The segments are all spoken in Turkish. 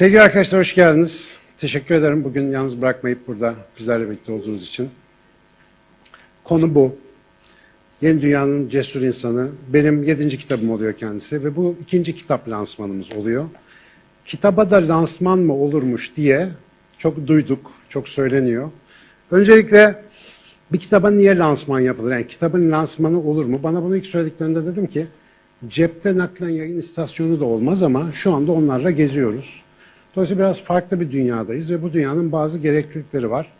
Sevgili arkadaşlar hoş geldiniz. Teşekkür ederim bugün yalnız bırakmayıp burada bizlerle birlikte olduğunuz için. Konu bu. Yeni Dünya'nın Cesur İnsanı. Benim yedinci kitabım oluyor kendisi ve bu ikinci kitap lansmanımız oluyor. Kitaba da lansman mı olurmuş diye çok duyduk, çok söyleniyor. Öncelikle bir kitaba niye lansman yapılır? Yani kitabın lansmanı olur mu? Bana bunu ilk söylediklerinde dedim ki cepte naklen yayın istasyonu da olmaz ama şu anda onlarla geziyoruz. Dolayısıyla biraz farklı bir dünyadayız ve bu dünyanın bazı gereklilikleri var.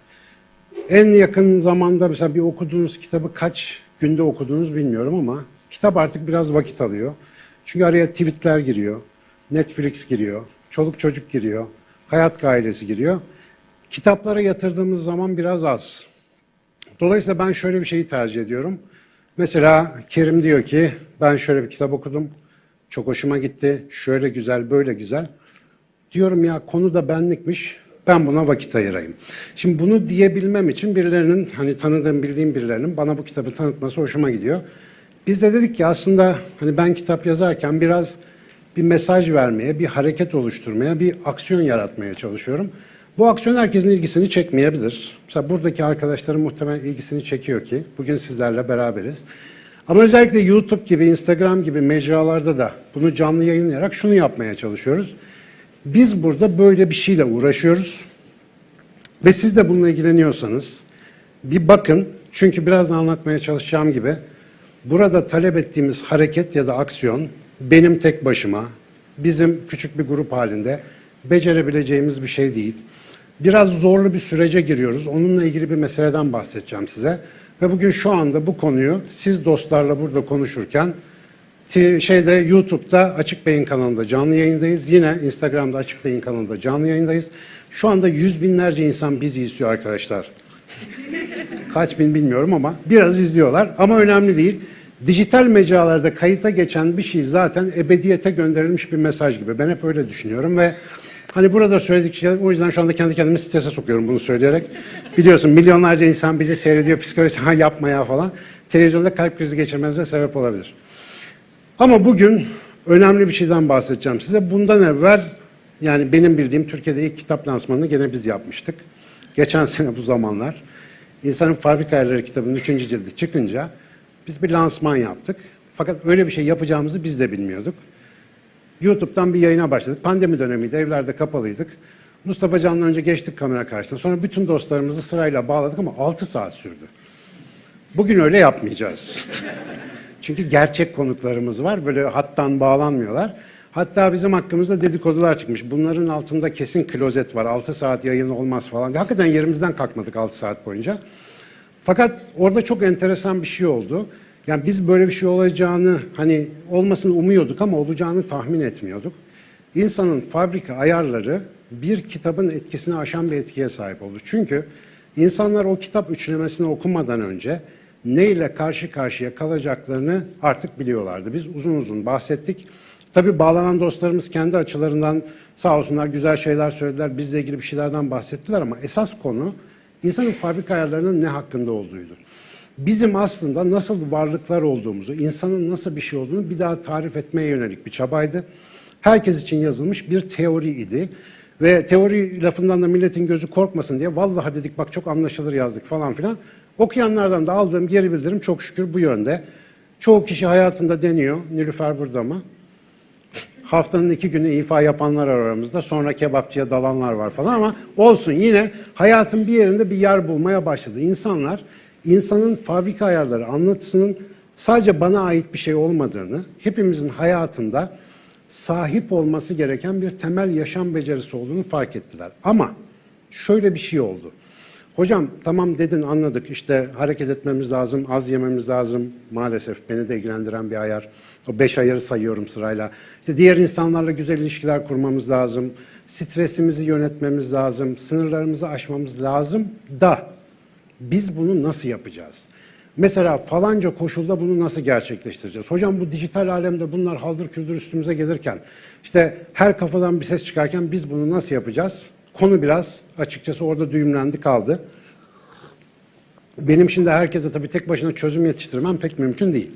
En yakın zamanda mesela bir okuduğunuz kitabı kaç günde okuduğunuz bilmiyorum ama kitap artık biraz vakit alıyor. Çünkü araya tweetler giriyor, Netflix giriyor, çoluk çocuk giriyor, hayat gailesi giriyor. Kitaplara yatırdığımız zaman biraz az. Dolayısıyla ben şöyle bir şeyi tercih ediyorum. Mesela Kerim diyor ki ben şöyle bir kitap okudum. Çok hoşuma gitti. Şöyle güzel, böyle güzel. Diyorum ya konu da benlikmiş. Ben buna vakit ayırayım. Şimdi bunu diyebilmem için birilerinin hani tanıdığım, bildiğim birilerinin bana bu kitabı tanıtması hoşuma gidiyor. Biz de dedik ki aslında hani ben kitap yazarken biraz bir mesaj vermeye, bir hareket oluşturmaya, bir aksiyon yaratmaya çalışıyorum. Bu aksiyon herkesin ilgisini çekmeyebilir. Mesela buradaki arkadaşların muhtemelen ilgisini çekiyor ki bugün sizlerle beraberiz. Ama özellikle YouTube gibi, Instagram gibi mecralarda da bunu canlı yayınlayarak şunu yapmaya çalışıyoruz. Biz burada böyle bir şeyle uğraşıyoruz ve siz de bununla ilgileniyorsanız bir bakın çünkü birazdan anlatmaya çalışacağım gibi burada talep ettiğimiz hareket ya da aksiyon benim tek başıma, bizim küçük bir grup halinde becerebileceğimiz bir şey değil. Biraz zorlu bir sürece giriyoruz. Onunla ilgili bir meseleden bahsedeceğim size. Ve bugün şu anda bu konuyu siz dostlarla burada konuşurken şeyde YouTube'da Açık Beyin kanalında canlı yayındayız. Yine Instagram'da Açık Beyin kanalında canlı yayındayız. Şu anda yüz binlerce insan bizi izliyor arkadaşlar. Kaç bin bilmiyorum ama biraz izliyorlar. Ama önemli değil. Dijital mecralarda kayıta geçen bir şey zaten ebediyete gönderilmiş bir mesaj gibi. Ben hep öyle düşünüyorum ve hani burada söyledik şeyler, o yüzden şu anda kendi kendimi strese sokuyorum bunu söyleyerek. Biliyorsun milyonlarca insan bizi seyrediyor, psikolojisi ha yapma ya falan. Televizyonda kalp krizi geçirmenize sebep olabilir. Ama bugün önemli bir şeyden bahsedeceğim size. Bundan evvel yani benim bildiğim Türkiye'de ilk kitap lansmanını gene biz yapmıştık. Geçen sene bu zamanlar. İnsanın Fabrika Ayarları kitabının üçüncü cildi çıkınca biz bir lansman yaptık. Fakat öyle bir şey yapacağımızı biz de bilmiyorduk. YouTube'dan bir yayına başladık. Pandemi dönemiydi, evlerde kapalıydık. Mustafa Can'la önce geçtik kamera karşısına. Sonra bütün dostlarımızı sırayla bağladık ama 6 saat sürdü. Bugün öyle yapmayacağız. Çünkü gerçek konuklarımız var. Böyle hattan bağlanmıyorlar. Hatta bizim hakkımızda dedikodular çıkmış. Bunların altında kesin klozet var. 6 saat yayın olmaz falan. Hakikaten yerimizden kalkmadık 6 saat boyunca. Fakat orada çok enteresan bir şey oldu. Yani biz böyle bir şey olacağını hani olmasını umuyorduk ama olacağını tahmin etmiyorduk. İnsanın fabrika ayarları bir kitabın etkisini aşan bir etkiye sahip oldu. Çünkü insanlar o kitap üçlemesini okumadan önce neyle karşı karşıya kalacaklarını artık biliyorlardı. Biz uzun uzun bahsettik. Tabii bağlanan dostlarımız kendi açılarından sağ olsunlar güzel şeyler söylediler, bizle ilgili bir şeylerden bahsettiler ama esas konu insanın fabrika ayarlarının ne hakkında olduğuydu. Bizim aslında nasıl varlıklar olduğumuzu, insanın nasıl bir şey olduğunu bir daha tarif etmeye yönelik bir çabaydı. Herkes için yazılmış bir teori idi. Ve teori lafından da milletin gözü korkmasın diye vallahi dedik bak çok anlaşılır yazdık falan filan. Okuyanlardan da aldığım geri bildirim çok şükür bu yönde. Çoğu kişi hayatında deniyor. Nilüfer burada mı? Haftanın iki günü ifa yapanlar aramızda. Sonra kebapçıya dalanlar var falan ama olsun yine hayatın bir yerinde bir yer bulmaya başladı. İnsanlar insanın fabrika ayarları anlatısının sadece bana ait bir şey olmadığını, hepimizin hayatında sahip olması gereken bir temel yaşam becerisi olduğunu fark ettiler. Ama şöyle bir şey oldu. Hocam tamam dedin anladık işte hareket etmemiz lazım, az yememiz lazım. Maalesef beni de ilgilendiren bir ayar. O beş ayarı sayıyorum sırayla. İşte diğer insanlarla güzel ilişkiler kurmamız lazım. Stresimizi yönetmemiz lazım. Sınırlarımızı aşmamız lazım da biz bunu nasıl yapacağız? Mesela falanca koşulda bunu nasıl gerçekleştireceğiz? Hocam bu dijital alemde bunlar haldır küldür üstümüze gelirken, işte her kafadan bir ses çıkarken biz bunu nasıl yapacağız? Konu biraz açıkçası orada düğümlendi kaldı. Benim şimdi herkese tabii tek başına çözüm yetiştirmem pek mümkün değil.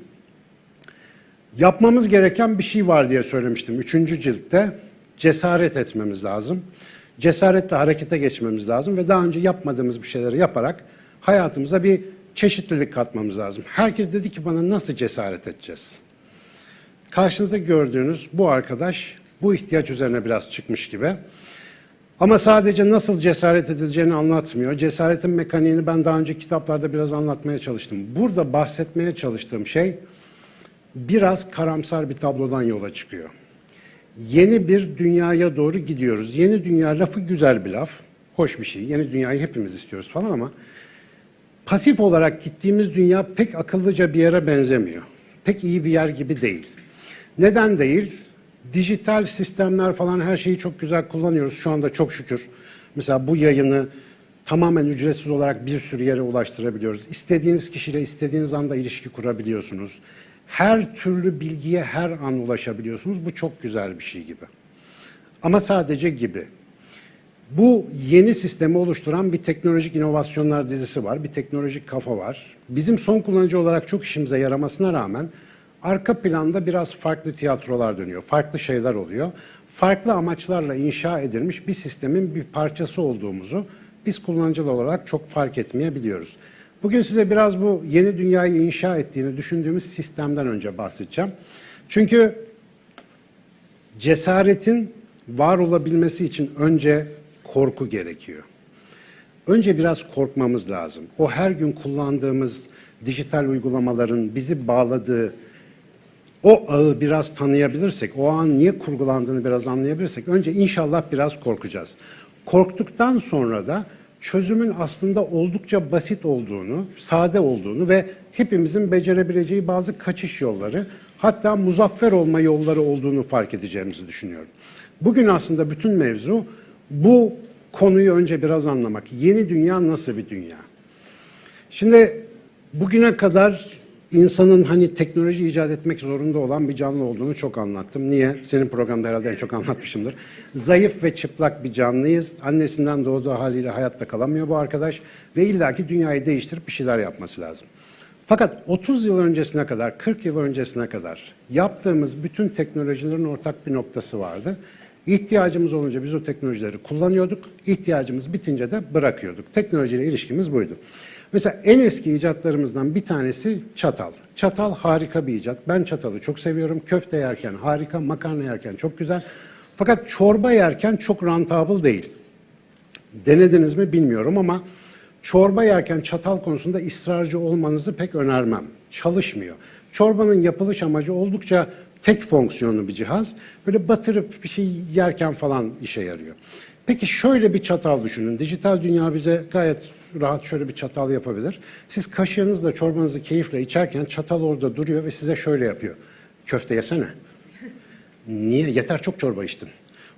Yapmamız gereken bir şey var diye söylemiştim üçüncü ciltte. cesaret etmemiz lazım. Cesaretle harekete geçmemiz lazım ve daha önce yapmadığımız bir şeyleri yaparak hayatımıza bir çeşitlilik katmamız lazım. Herkes dedi ki bana nasıl cesaret edeceğiz? Karşınızda gördüğünüz bu arkadaş bu ihtiyaç üzerine biraz çıkmış gibi. Ama sadece nasıl cesaret edileceğini anlatmıyor. Cesaretin mekaniğini ben daha önce kitaplarda biraz anlatmaya çalıştım. Burada bahsetmeye çalıştığım şey biraz karamsar bir tablodan yola çıkıyor. Yeni bir dünyaya doğru gidiyoruz. Yeni dünya lafı güzel bir laf. Hoş bir şey. Yeni dünyayı hepimiz istiyoruz falan ama pasif olarak gittiğimiz dünya pek akıllıca bir yere benzemiyor. Pek iyi bir yer gibi değil. Neden değil? Dijital sistemler falan her şeyi çok güzel kullanıyoruz. Şu anda çok şükür. Mesela bu yayını tamamen ücretsiz olarak bir sürü yere ulaştırabiliyoruz. İstediğiniz kişiyle istediğiniz anda ilişki kurabiliyorsunuz. Her türlü bilgiye her an ulaşabiliyorsunuz. Bu çok güzel bir şey gibi. Ama sadece gibi. Bu yeni sistemi oluşturan bir teknolojik inovasyonlar dizisi var, bir teknolojik kafa var. Bizim son kullanıcı olarak çok işimize yaramasına rağmen arka planda biraz farklı tiyatrolar dönüyor, farklı şeyler oluyor. Farklı amaçlarla inşa edilmiş bir sistemin bir parçası olduğumuzu biz kullanıcılar olarak çok fark etmeyebiliyoruz. Bugün size biraz bu yeni dünyayı inşa ettiğini düşündüğümüz sistemden önce bahsedeceğim. Çünkü cesaretin var olabilmesi için önce korku gerekiyor. Önce biraz korkmamız lazım. O her gün kullandığımız dijital uygulamaların bizi bağladığı o ağı biraz tanıyabilirsek, o ağın niye kurgulandığını biraz anlayabilirsek önce inşallah biraz korkacağız. Korktuktan sonra da çözümün aslında oldukça basit olduğunu, sade olduğunu ve hepimizin becerebileceği bazı kaçış yolları, hatta muzaffer olma yolları olduğunu fark edeceğimizi düşünüyorum. Bugün aslında bütün mevzu bu konuyu önce biraz anlamak. Yeni dünya nasıl bir dünya? Şimdi bugüne kadar insanın hani teknoloji icat etmek zorunda olan bir canlı olduğunu çok anlattım. Niye? Senin programda herhalde en çok anlatmışımdır. Zayıf ve çıplak bir canlıyız. Annesinden doğduğu haliyle hayatta kalamıyor bu arkadaş. Ve illaki dünyayı değiştirip bir şeyler yapması lazım. Fakat 30 yıl öncesine kadar, 40 yıl öncesine kadar yaptığımız bütün teknolojilerin ortak bir noktası vardı. İhtiyacımız olunca biz o teknolojileri kullanıyorduk. İhtiyacımız bitince de bırakıyorduk. Teknolojiyle ilişkimiz buydu. Mesela en eski icatlarımızdan bir tanesi çatal. Çatal harika bir icat. Ben çatalı çok seviyorum. Köfte yerken harika, makarna yerken çok güzel. Fakat çorba yerken çok rentable değil. Denediniz mi bilmiyorum ama çorba yerken çatal konusunda ısrarcı olmanızı pek önermem. Çalışmıyor. Çorbanın yapılış amacı oldukça tek fonksiyonlu bir cihaz. Böyle batırıp bir şey yerken falan işe yarıyor. Peki şöyle bir çatal düşünün. Dijital dünya bize gayet rahat şöyle bir çatal yapabilir. Siz kaşığınızla çorbanızı keyifle içerken çatal orada duruyor ve size şöyle yapıyor. Köfte yesene. Niye? Yeter çok çorba içtin.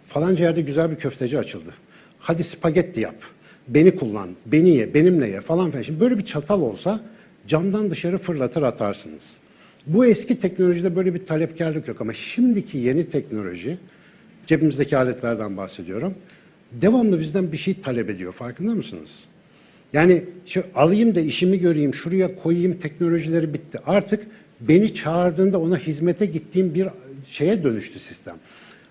Falanca yerde güzel bir köfteci açıldı. Hadi spagetti yap. Beni kullan, beni ye, benimle ye falan filan. Şimdi böyle bir çatal olsa camdan dışarı fırlatır atarsınız. Bu eski teknolojide böyle bir talepkarlık yok ama şimdiki yeni teknoloji, cebimizdeki aletlerden bahsediyorum, devamlı bizden bir şey talep ediyor. Farkında mısınız? Yani şu alayım da işimi göreyim, şuraya koyayım teknolojileri bitti. Artık beni çağırdığında ona hizmete gittiğim bir şeye dönüştü sistem.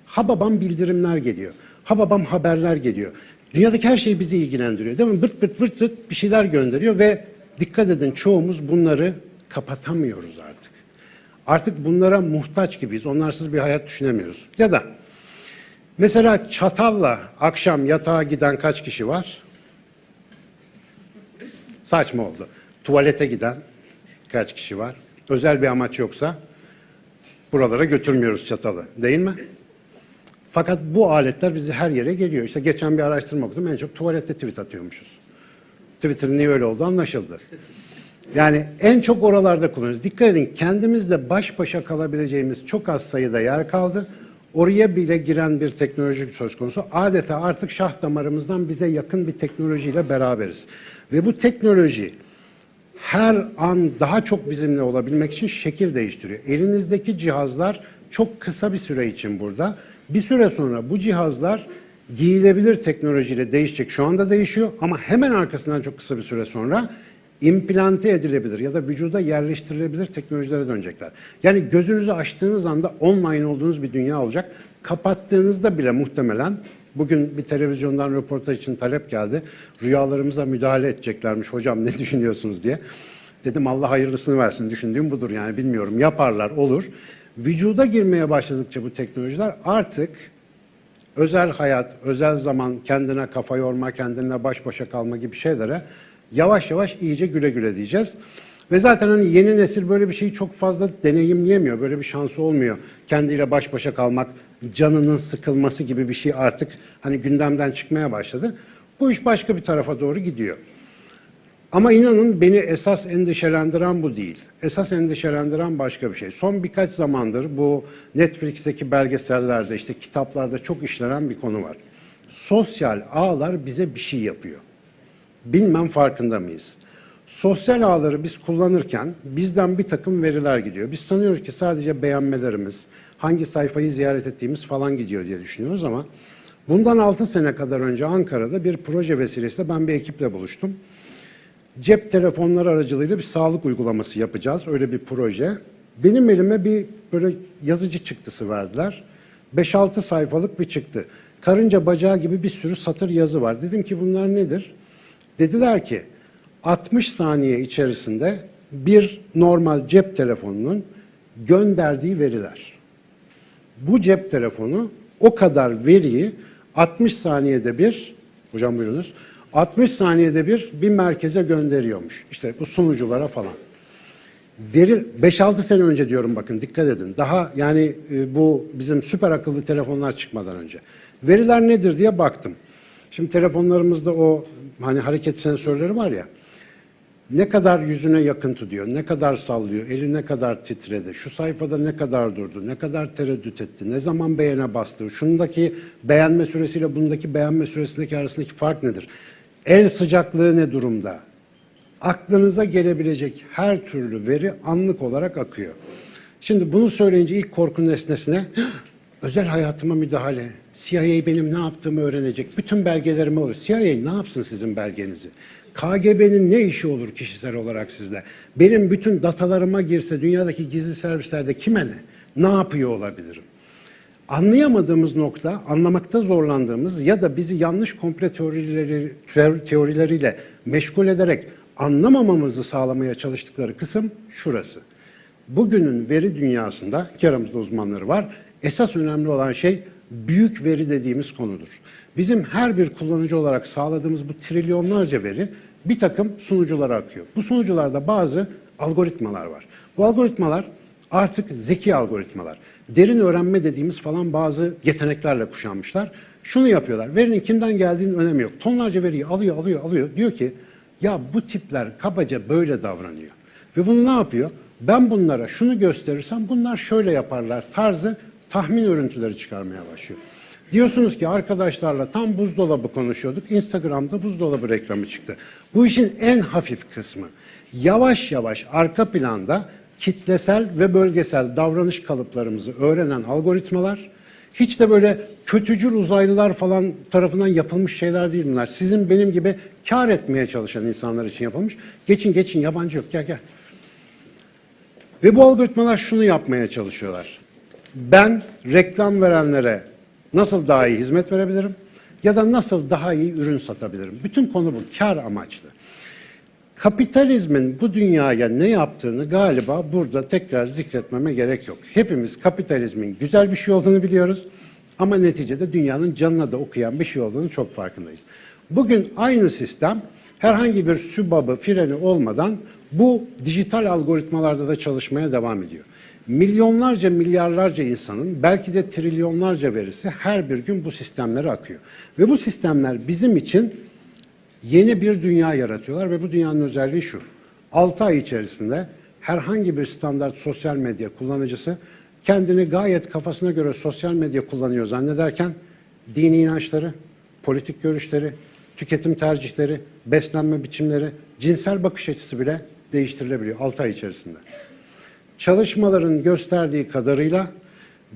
Ha babam bildirimler geliyor. Ha babam haberler geliyor. Dünyadaki her şey bizi ilgilendiriyor değil mi? Bırt bırt vırt zırt bir şeyler gönderiyor ve dikkat edin çoğumuz bunları kapatamıyoruz artık. Artık bunlara muhtaç gibiyiz. Onlarsız bir hayat düşünemiyoruz. Ya da mesela çatalla akşam yatağa giden kaç kişi var? Saçma oldu. Tuvalete giden kaç kişi var? Özel bir amaç yoksa buralara götürmüyoruz çatalı. Değil mi? Fakat bu aletler bizi her yere geliyor. İşte geçen bir araştırma okudum. En çok tuvalette tweet atıyormuşuz. Twitter'ın niye öyle oldu anlaşıldı. Yani en çok oralarda kullanıyoruz. Dikkat edin kendimizle baş başa kalabileceğimiz çok az sayıda yer kaldı. Oraya bile giren bir teknolojik söz konusu. Adeta artık şah damarımızdan bize yakın bir teknolojiyle beraberiz. Ve bu teknoloji her an daha çok bizimle olabilmek için şekil değiştiriyor. Elinizdeki cihazlar çok kısa bir süre için burada. Bir süre sonra bu cihazlar giyilebilir teknolojiyle değişecek. Şu anda değişiyor ama hemen arkasından çok kısa bir süre sonra implante edilebilir ya da vücuda yerleştirilebilir teknolojilere dönecekler. Yani gözünüzü açtığınız anda online olduğunuz bir dünya olacak. kapattığınızda bile muhtemelen bugün bir televizyondan röportaj için talep geldi. Rüyalarımıza müdahale edeceklermiş hocam ne düşünüyorsunuz diye. Dedim Allah hayırlısını versin düşündüğüm budur yani bilmiyorum yaparlar olur. Vücuda girmeye başladıkça bu teknolojiler artık özel hayat, özel zaman, kendine kafa yorma, kendine baş başa kalma gibi şeylere yavaş yavaş iyice güle güle diyeceğiz. Ve zaten hani yeni nesil böyle bir şeyi çok fazla deneyimleyemiyor. Böyle bir şansı olmuyor. Kendiyle baş başa kalmak, canının sıkılması gibi bir şey artık hani gündemden çıkmaya başladı. Bu iş başka bir tarafa doğru gidiyor. Ama inanın beni esas endişelendiren bu değil. Esas endişelendiren başka bir şey. Son birkaç zamandır bu Netflix'teki belgesellerde işte kitaplarda çok işlenen bir konu var. Sosyal ağlar bize bir şey yapıyor. Bilmem farkında mıyız? Sosyal ağları biz kullanırken bizden bir takım veriler gidiyor. Biz sanıyoruz ki sadece beğenmelerimiz, hangi sayfayı ziyaret ettiğimiz falan gidiyor diye düşünüyoruz ama bundan 6 sene kadar önce Ankara'da bir proje vesilesiyle ben bir ekiple buluştum. Cep telefonları aracılığıyla bir sağlık uygulaması yapacağız. Öyle bir proje. Benim elime bir böyle yazıcı çıktısı verdiler. 5-6 sayfalık bir çıktı. Karınca bacağı gibi bir sürü satır yazı var. Dedim ki bunlar nedir? Dediler ki 60 saniye içerisinde bir normal cep telefonunun gönderdiği veriler. Bu cep telefonu o kadar veriyi 60 saniyede bir, hocam buyurunuz, 60 saniyede bir bir merkeze gönderiyormuş. İşte bu sunuculara falan. Veri 5-6 sene önce diyorum bakın dikkat edin. Daha yani e, bu bizim süper akıllı telefonlar çıkmadan önce. Veriler nedir diye baktım. Şimdi telefonlarımızda o hani hareket sensörleri var ya. Ne kadar yüzüne yakın tutuyor, ne kadar sallıyor, eli ne kadar titredi, şu sayfada ne kadar durdu, ne kadar tereddüt etti, ne zaman beğene bastı, şundaki beğenme süresiyle bundaki beğenme süresindeki arasındaki fark nedir? El sıcaklığı ne durumda? Aklınıza gelebilecek her türlü veri anlık olarak akıyor. Şimdi bunu söyleyince ilk korku nesnesine özel hayatıma müdahale, CIA benim ne yaptığımı öğrenecek, bütün belgelerimi alır. CIA ne yapsın sizin belgenizi? KGB'nin ne işi olur kişisel olarak sizde? Benim bütün datalarıma girse dünyadaki gizli servislerde kime ne? Ne yapıyor olabilirim? Anlayamadığımız nokta, anlamakta zorlandığımız ya da bizi yanlış komple teorileri, teorileriyle meşgul ederek anlamamamızı sağlamaya çalıştıkları kısım şurası. Bugünün veri dünyasında, ki aramızda uzmanları var, esas önemli olan şey büyük veri dediğimiz konudur. Bizim her bir kullanıcı olarak sağladığımız bu trilyonlarca veri bir takım sunuculara akıyor. Bu sunucularda bazı algoritmalar var. Bu algoritmalar artık zeki algoritmalar. Derin öğrenme dediğimiz falan bazı yeteneklerle kuşanmışlar. Şunu yapıyorlar. Verinin kimden geldiğinin önemi yok. Tonlarca veriyi alıyor, alıyor, alıyor. Diyor ki ya bu tipler kabaca böyle davranıyor. Ve bunu ne yapıyor? Ben bunlara şunu gösterirsem bunlar şöyle yaparlar tarzı tahmin örüntüleri çıkarmaya başlıyor. Diyorsunuz ki arkadaşlarla tam buzdolabı konuşuyorduk. Instagram'da buzdolabı reklamı çıktı. Bu işin en hafif kısmı. Yavaş yavaş arka planda kitlesel ve bölgesel davranış kalıplarımızı öğrenen algoritmalar hiç de böyle kötücül uzaylılar falan tarafından yapılmış şeyler değil bunlar. Sizin benim gibi kar etmeye çalışan insanlar için yapılmış. Geçin geçin yabancı yok gel gel. Ve bu algoritmalar şunu yapmaya çalışıyorlar. Ben reklam verenlere nasıl daha iyi hizmet verebilirim ya da nasıl daha iyi ürün satabilirim. Bütün konu bu kar amaçlı. Kapitalizmin bu dünyaya ne yaptığını galiba burada tekrar zikretmeme gerek yok. Hepimiz kapitalizmin güzel bir şey olduğunu biliyoruz ama neticede dünyanın canına da okuyan bir şey olduğunu çok farkındayız. Bugün aynı sistem herhangi bir sübabı, freni olmadan bu dijital algoritmalarda da çalışmaya devam ediyor. Milyonlarca, milyarlarca insanın belki de trilyonlarca verisi her bir gün bu sistemlere akıyor. Ve bu sistemler bizim için yeni bir dünya yaratıyorlar ve bu dünyanın özelliği şu. 6 ay içerisinde herhangi bir standart sosyal medya kullanıcısı kendini gayet kafasına göre sosyal medya kullanıyor zannederken dini inançları, politik görüşleri, tüketim tercihleri, beslenme biçimleri, cinsel bakış açısı bile değiştirilebiliyor 6 ay içerisinde. Çalışmaların gösterdiği kadarıyla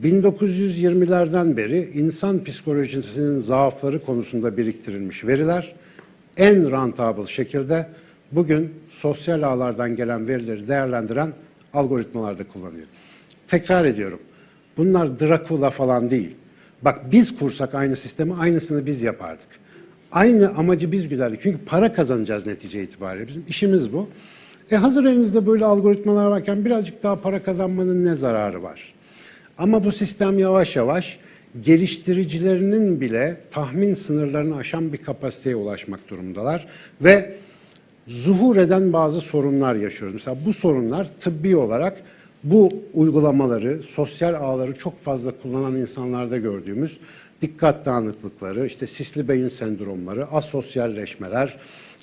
1920'lerden beri insan psikolojisinin zaafları konusunda biriktirilmiş veriler en rentable şekilde bugün sosyal ağlardan gelen verileri değerlendiren algoritmalarda kullanıyor. Tekrar ediyorum. Bunlar Dracula falan değil. Bak biz kursak aynı sistemi aynısını biz yapardık. Aynı amacı biz güderdik. Çünkü para kazanacağız netice itibariyle. Bizim işimiz bu. E hazır elinizde böyle algoritmalar varken birazcık daha para kazanmanın ne zararı var? Ama bu sistem yavaş yavaş geliştiricilerinin bile tahmin sınırlarını aşan bir kapasiteye ulaşmak durumundalar ve zuhur eden bazı sorunlar yaşıyoruz. Mesela bu sorunlar tıbbi olarak bu uygulamaları, sosyal ağları çok fazla kullanan insanlarda gördüğümüz dikkat dağınıklıkları, işte sisli beyin sendromları, asosyalleşmeler,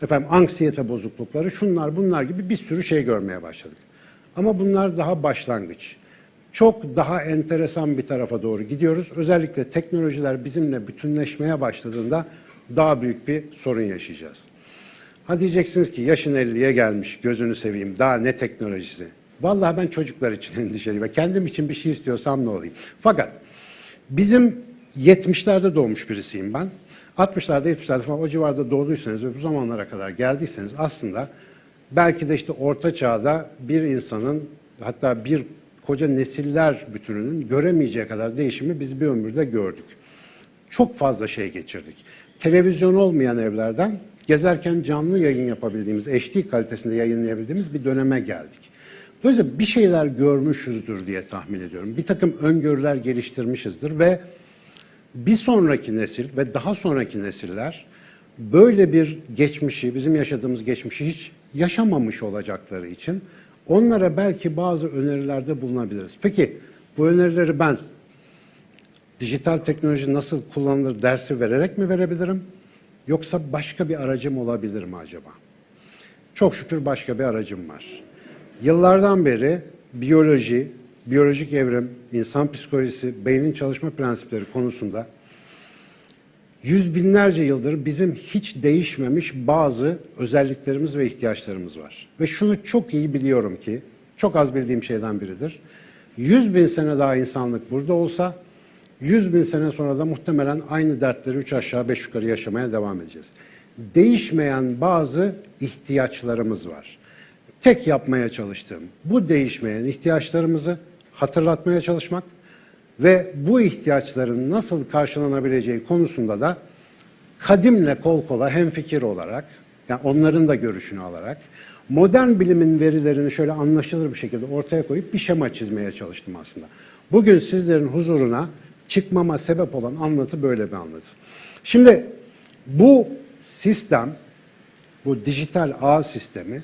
efendim anksiyete bozuklukları, şunlar bunlar gibi bir sürü şey görmeye başladık. Ama bunlar daha başlangıç. Çok daha enteresan bir tarafa doğru gidiyoruz. Özellikle teknolojiler bizimle bütünleşmeye başladığında daha büyük bir sorun yaşayacağız. Ha diyeceksiniz ki yaşın 50'ye gelmiş, gözünü seveyim, daha ne teknolojisi? Vallahi ben çocuklar için endişeliyim ve kendim için bir şey istiyorsam ne olayım? Fakat bizim 70'lerde doğmuş birisiyim ben. 60'larda 70'lerde falan o civarda doğduysanız ve bu zamanlara kadar geldiyseniz aslında belki de işte orta çağda bir insanın hatta bir koca nesiller bütününün göremeyeceği kadar değişimi biz bir ömürde gördük. Çok fazla şey geçirdik. Televizyon olmayan evlerden gezerken canlı yayın yapabildiğimiz, HD kalitesinde yayınlayabildiğimiz bir döneme geldik. Dolayısıyla bir şeyler görmüşüzdür diye tahmin ediyorum. Bir takım öngörüler geliştirmişizdir ve bir sonraki nesil ve daha sonraki nesiller böyle bir geçmişi, bizim yaşadığımız geçmişi hiç yaşamamış olacakları için onlara belki bazı önerilerde bulunabiliriz. Peki bu önerileri ben dijital teknoloji nasıl kullanılır dersi vererek mi verebilirim? Yoksa başka bir aracım olabilir mi acaba? Çok şükür başka bir aracım var. Yıllardan beri biyoloji, biyolojik evrim, insan psikolojisi, beynin çalışma prensipleri konusunda yüz binlerce yıldır bizim hiç değişmemiş bazı özelliklerimiz ve ihtiyaçlarımız var. Ve şunu çok iyi biliyorum ki, çok az bildiğim şeyden biridir. Yüz bin sene daha insanlık burada olsa, yüz bin sene sonra da muhtemelen aynı dertleri üç aşağı beş yukarı yaşamaya devam edeceğiz. Değişmeyen bazı ihtiyaçlarımız var. Tek yapmaya çalıştığım bu değişmeyen ihtiyaçlarımızı hatırlatmaya çalışmak ve bu ihtiyaçların nasıl karşılanabileceği konusunda da kadimle kol kola hemfikir olarak, yani onların da görüşünü alarak, modern bilimin verilerini şöyle anlaşılır bir şekilde ortaya koyup bir şema çizmeye çalıştım aslında. Bugün sizlerin huzuruna çıkmama sebep olan anlatı böyle bir anlatı. Şimdi bu sistem, bu dijital ağ sistemi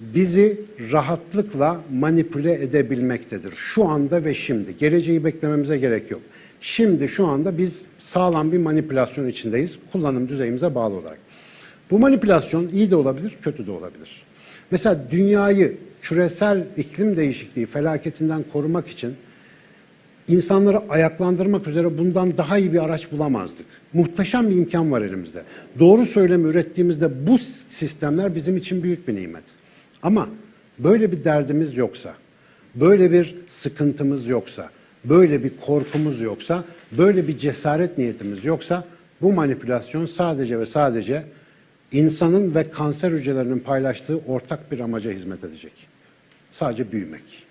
bizi rahatlıkla manipüle edebilmektedir. Şu anda ve şimdi. Geleceği beklememize gerek yok. Şimdi şu anda biz sağlam bir manipülasyon içindeyiz. Kullanım düzeyimize bağlı olarak. Bu manipülasyon iyi de olabilir, kötü de olabilir. Mesela dünyayı küresel iklim değişikliği felaketinden korumak için insanları ayaklandırmak üzere bundan daha iyi bir araç bulamazdık. Muhteşem bir imkan var elimizde. Doğru söylemi ürettiğimizde bu sistemler bizim için büyük bir nimet. Ama böyle bir derdimiz yoksa, böyle bir sıkıntımız yoksa, böyle bir korkumuz yoksa, böyle bir cesaret niyetimiz yoksa bu manipülasyon sadece ve sadece insanın ve kanser hücrelerinin paylaştığı ortak bir amaca hizmet edecek. Sadece büyümek.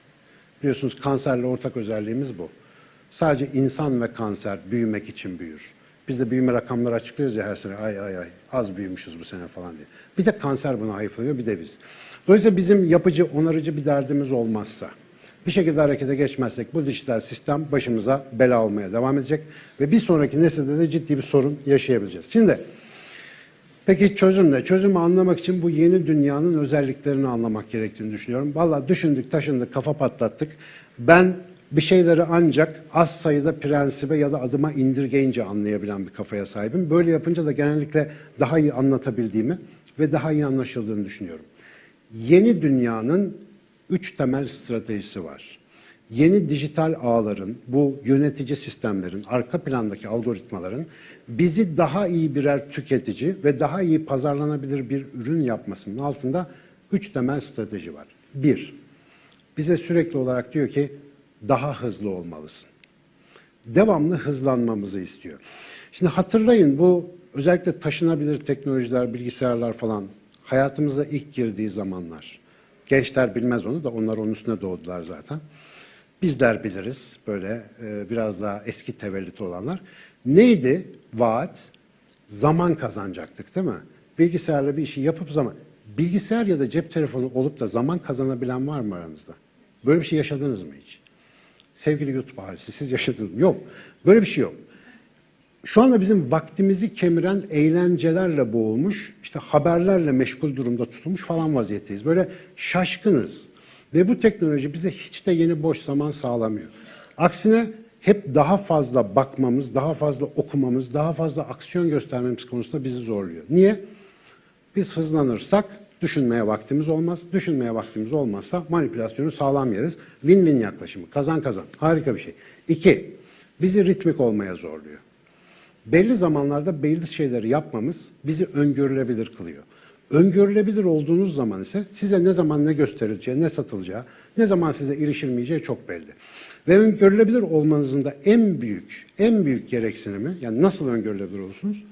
Biliyorsunuz kanserle ortak özelliğimiz bu. Sadece insan ve kanser büyümek için büyür. Biz de büyüme rakamları açıklıyoruz ya her sene ay ay ay az büyümüşüz bu sene falan diye. Bir de kanser buna hayıflanıyor bir de biz. Dolayısıyla bizim yapıcı, onarıcı bir derdimiz olmazsa, bir şekilde harekete geçmezsek bu dijital sistem başımıza bela olmaya devam edecek ve bir sonraki nesilde de ciddi bir sorun yaşayabileceğiz. Şimdi peki çözüm ne? Çözümü anlamak için bu yeni dünyanın özelliklerini anlamak gerektiğini düşünüyorum. Vallahi düşündük, taşındık, kafa patlattık. Ben bir şeyleri ancak az sayıda prensibe ya da adıma indirgeyince anlayabilen bir kafaya sahibim. Böyle yapınca da genellikle daha iyi anlatabildiğimi ve daha iyi anlaşıldığını düşünüyorum. Yeni dünyanın üç temel stratejisi var. Yeni dijital ağların, bu yönetici sistemlerin, arka plandaki algoritmaların bizi daha iyi birer tüketici ve daha iyi pazarlanabilir bir ürün yapmasının altında üç temel strateji var. Bir, bize sürekli olarak diyor ki daha hızlı olmalısın. Devamlı hızlanmamızı istiyor. Şimdi hatırlayın bu özellikle taşınabilir teknolojiler, bilgisayarlar falan hayatımıza ilk girdiği zamanlar. Gençler bilmez onu da onlar onun üstüne doğdular zaten. bizler biliriz böyle e, biraz daha eski tevellüt olanlar. Neydi vaat? Zaman kazanacaktık değil mi? Bilgisayarla bir işi yapıp zaman. Bilgisayar ya da cep telefonu olup da zaman kazanabilen var mı aranızda? Böyle bir şey yaşadınız mı hiç? Sevgili YouTube ailesi siz yaşadınız mı? Yok. Böyle bir şey yok. Şu anda bizim vaktimizi kemiren eğlencelerle boğulmuş, işte haberlerle meşgul durumda tutulmuş falan vaziyetteyiz. Böyle şaşkınız. Ve bu teknoloji bize hiç de yeni boş zaman sağlamıyor. Aksine hep daha fazla bakmamız, daha fazla okumamız, daha fazla aksiyon göstermemiz konusunda bizi zorluyor. Niye? Biz hızlanırsak düşünmeye vaktimiz olmaz. Düşünmeye vaktimiz olmazsa manipülasyonu sağlam yeriz. Win-win yaklaşımı. Kazan kazan. Harika bir şey. İki, bizi ritmik olmaya zorluyor. Belli zamanlarda belli şeyleri yapmamız bizi öngörülebilir kılıyor. Öngörülebilir olduğunuz zaman ise size ne zaman ne gösterileceği, ne satılacağı, ne zaman size erişilmeyeceği çok belli. Ve öngörülebilir olmanızın da en büyük, en büyük gereksinimi, yani nasıl öngörülebilir olursunuz?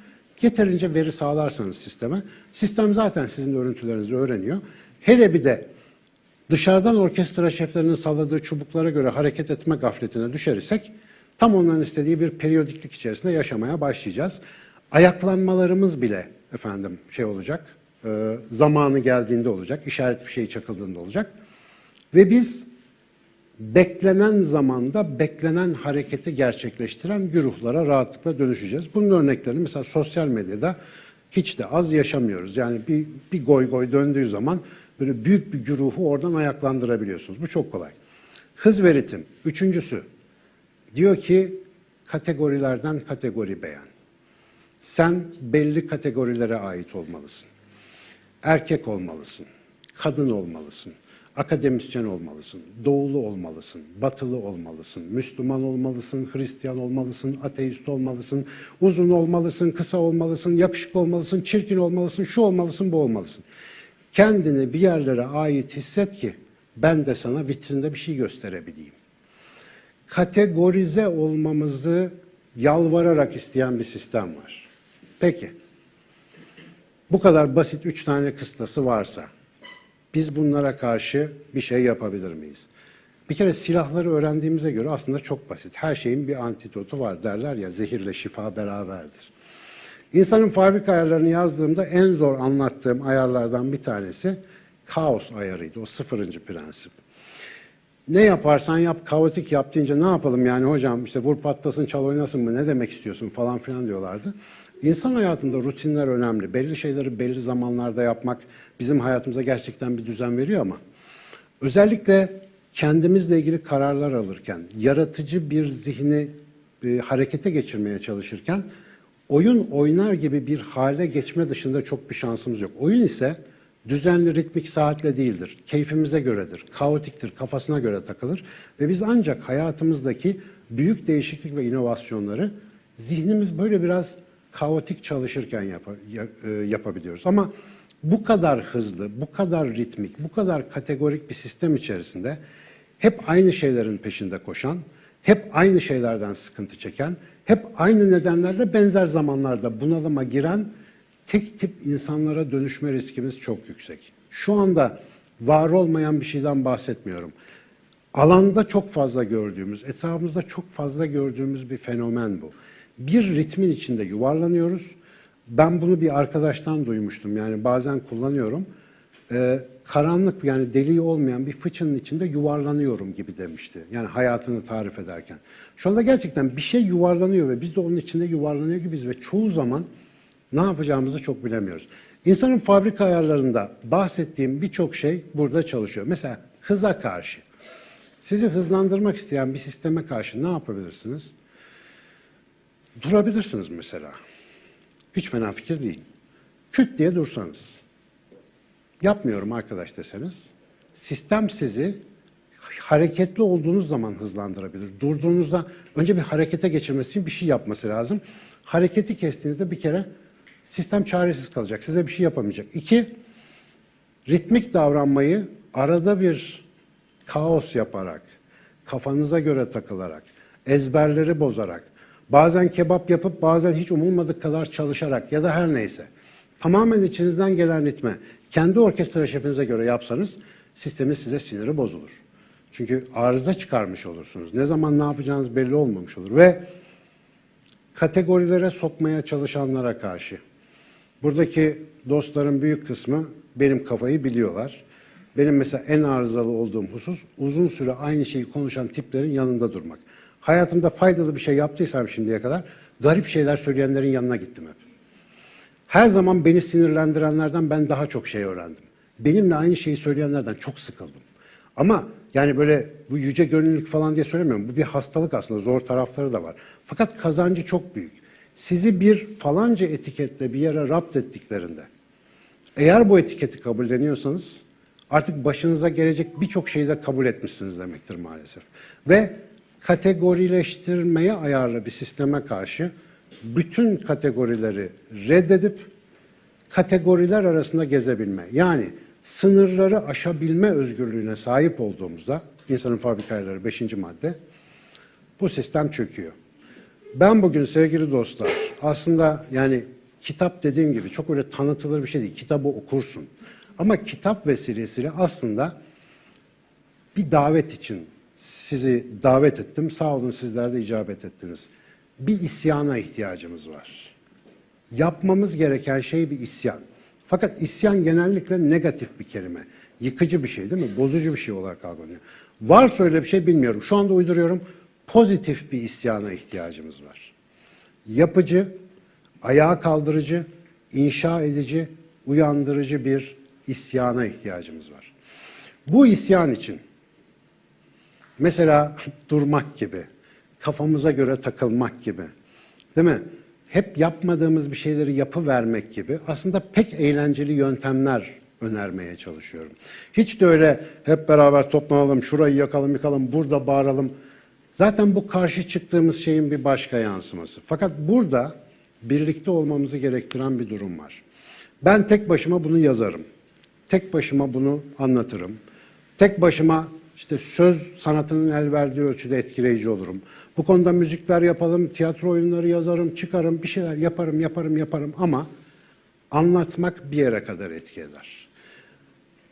Yeterince veri sağlarsanız sisteme, sistem zaten sizin örüntülerinizi öğreniyor. Hele bir de dışarıdan orkestra şeflerinin salladığı çubuklara göre hareket etme gafletine düşersek, tam onların istediği bir periyodiklik içerisinde yaşamaya başlayacağız. Ayaklanmalarımız bile efendim şey olacak, e, zamanı geldiğinde olacak, işaret fişeği çakıldığında olacak. Ve biz beklenen zamanda beklenen hareketi gerçekleştiren güruhlara rahatlıkla dönüşeceğiz. Bunun örneklerini mesela sosyal medyada hiç de az yaşamıyoruz. Yani bir, bir goy goy döndüğü zaman böyle büyük bir güruhu oradan ayaklandırabiliyorsunuz. Bu çok kolay. Hız ve ritim. Üçüncüsü. Diyor ki kategorilerden kategori beğen. Sen belli kategorilere ait olmalısın. Erkek olmalısın. Kadın olmalısın akademisyen olmalısın, doğulu olmalısın, batılı olmalısın, Müslüman olmalısın, Hristiyan olmalısın, ateist olmalısın, uzun olmalısın, kısa olmalısın, yakışıklı olmalısın, çirkin olmalısın, şu olmalısın, bu olmalısın. Kendini bir yerlere ait hisset ki ben de sana vitrinde bir şey gösterebileyim. Kategorize olmamızı yalvararak isteyen bir sistem var. Peki, bu kadar basit üç tane kıstası varsa, biz bunlara karşı bir şey yapabilir miyiz? Bir kere silahları öğrendiğimize göre aslında çok basit. Her şeyin bir antidotu var derler ya zehirle şifa beraberdir. İnsanın fabrika ayarlarını yazdığımda en zor anlattığım ayarlardan bir tanesi kaos ayarıydı. O sıfırıncı prensip. Ne yaparsan yap, kaotik yap deyince ne yapalım yani hocam işte vur patlasın çal oynasın mı ne demek istiyorsun falan filan diyorlardı. İnsan hayatında rutinler önemli. Belli şeyleri belli zamanlarda yapmak bizim hayatımıza gerçekten bir düzen veriyor ama özellikle kendimizle ilgili kararlar alırken, yaratıcı bir zihni e, harekete geçirmeye çalışırken oyun oynar gibi bir hale geçme dışında çok bir şansımız yok. Oyun ise düzenli ritmik saatle değildir. Keyfimize göredir, kaotiktir, kafasına göre takılır ve biz ancak hayatımızdaki büyük değişiklik ve inovasyonları zihnimiz böyle biraz kaotik çalışırken yap, e, yapabiliyoruz. Ama bu kadar hızlı, bu kadar ritmik, bu kadar kategorik bir sistem içerisinde hep aynı şeylerin peşinde koşan, hep aynı şeylerden sıkıntı çeken, hep aynı nedenlerle benzer zamanlarda bunalıma giren tek tip insanlara dönüşme riskimiz çok yüksek. Şu anda var olmayan bir şeyden bahsetmiyorum. Alanda çok fazla gördüğümüz, etrafımızda çok fazla gördüğümüz bir fenomen bu bir ritmin içinde yuvarlanıyoruz. Ben bunu bir arkadaştan duymuştum. Yani bazen kullanıyorum. Ee, karanlık yani deliği olmayan bir fıçının içinde yuvarlanıyorum gibi demişti. Yani hayatını tarif ederken. Şu anda gerçekten bir şey yuvarlanıyor ve biz de onun içinde yuvarlanıyor gibiyiz ve çoğu zaman ne yapacağımızı çok bilemiyoruz. İnsanın fabrika ayarlarında bahsettiğim birçok şey burada çalışıyor. Mesela hıza karşı. Sizi hızlandırmak isteyen bir sisteme karşı ne yapabilirsiniz? Durabilirsiniz mesela. Hiç fena fikir değil. Küt diye dursanız. Yapmıyorum arkadaş deseniz. Sistem sizi hareketli olduğunuz zaman hızlandırabilir. Durduğunuzda önce bir harekete geçirmesi için bir şey yapması lazım. Hareketi kestiğinizde bir kere sistem çaresiz kalacak. Size bir şey yapamayacak. İki, ritmik davranmayı arada bir kaos yaparak, kafanıza göre takılarak, ezberleri bozarak, Bazen kebap yapıp bazen hiç umulmadık kadar çalışarak ya da her neyse. Tamamen içinizden gelen ritme kendi orkestra şefinize göre yapsanız sistemin size siniri bozulur. Çünkü arıza çıkarmış olursunuz. Ne zaman ne yapacağınız belli olmamış olur. Ve kategorilere sokmaya çalışanlara karşı. Buradaki dostların büyük kısmı benim kafayı biliyorlar. Benim mesela en arızalı olduğum husus uzun süre aynı şeyi konuşan tiplerin yanında durmak. Hayatımda faydalı bir şey yaptıysam şimdiye kadar garip şeyler söyleyenlerin yanına gittim hep. Her zaman beni sinirlendirenlerden ben daha çok şey öğrendim. Benimle aynı şeyi söyleyenlerden çok sıkıldım. Ama yani böyle bu yüce gönüllülük falan diye söylemiyorum. Bu bir hastalık aslında. Zor tarafları da var. Fakat kazancı çok büyük. Sizi bir falanca etiketle bir yere rapt ettiklerinde eğer bu etiketi kabulleniyorsanız artık başınıza gelecek birçok şeyi de kabul etmişsiniz demektir maalesef. Ve kategorileştirmeye ayarlı bir sisteme karşı bütün kategorileri reddedip kategoriler arasında gezebilme. Yani sınırları aşabilme özgürlüğüne sahip olduğumuzda insanın fabrikaları 5. madde bu sistem çöküyor. Ben bugün sevgili dostlar aslında yani kitap dediğim gibi çok öyle tanıtılır bir şey değil. Kitabı okursun. Ama kitap vesilesiyle aslında bir davet için sizi davet ettim. Sağ olun sizler de icabet ettiniz. Bir isyana ihtiyacımız var. Yapmamız gereken şey bir isyan. Fakat isyan genellikle negatif bir kelime. Yıkıcı bir şey değil mi? Bozucu bir şey olarak algılanıyor. Varsa öyle bir şey bilmiyorum. Şu anda uyduruyorum. Pozitif bir isyana ihtiyacımız var. Yapıcı, ayağa kaldırıcı, inşa edici, uyandırıcı bir isyana ihtiyacımız var. Bu isyan için mesela durmak gibi, kafamıza göre takılmak gibi, değil mi? Hep yapmadığımız bir şeyleri yapı vermek gibi aslında pek eğlenceli yöntemler önermeye çalışıyorum. Hiç de öyle hep beraber toplanalım, şurayı yakalım, yıkalım, burada bağıralım. Zaten bu karşı çıktığımız şeyin bir başka yansıması. Fakat burada birlikte olmamızı gerektiren bir durum var. Ben tek başıma bunu yazarım. Tek başıma bunu anlatırım. Tek başıma işte söz sanatının el verdiği ölçüde etkileyici olurum. Bu konuda müzikler yapalım, tiyatro oyunları yazarım, çıkarım, bir şeyler yaparım, yaparım, yaparım ama anlatmak bir yere kadar etki eder.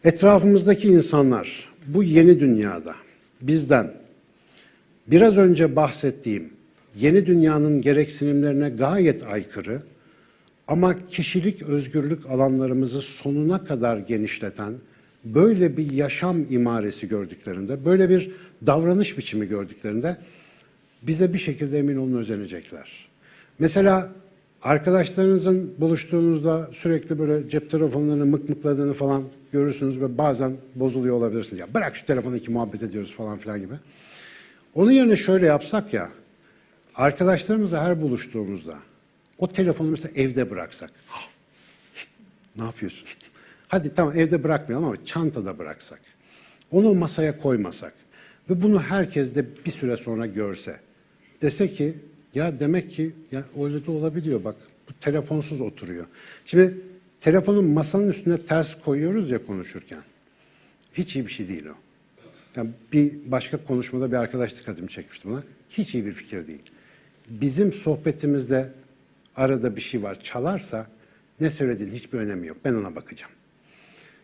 Etrafımızdaki insanlar bu yeni dünyada bizden biraz önce bahsettiğim yeni dünyanın gereksinimlerine gayet aykırı ama kişilik özgürlük alanlarımızı sonuna kadar genişleten böyle bir yaşam imaresi gördüklerinde, böyle bir davranış biçimi gördüklerinde bize bir şekilde emin olun özenecekler. Mesela arkadaşlarınızın buluştuğunuzda sürekli böyle cep telefonlarını mıkmıkladığını falan görürsünüz ve bazen bozuluyor olabilirsiniz. Ya bırak şu telefonu iki muhabbet ediyoruz falan filan gibi. Onun yerine şöyle yapsak ya, arkadaşlarımızla her buluştuğumuzda o telefonu mesela evde bıraksak. ne yapıyorsun? Hadi tamam evde bırakmayalım ama çantada bıraksak. Onu masaya koymasak ve bunu herkes de bir süre sonra görse. Dese ki ya demek ki ya öyle de olabiliyor bak bu telefonsuz oturuyor. Şimdi telefonun masanın üstüne ters koyuyoruz ya konuşurken. Hiç iyi bir şey değil o. Yani bir başka konuşmada bir arkadaş dikkatimi çekmişti buna. Hiç iyi bir fikir değil. Bizim sohbetimizde arada bir şey var çalarsa ne söylediğin hiçbir önemi yok. Ben ona bakacağım.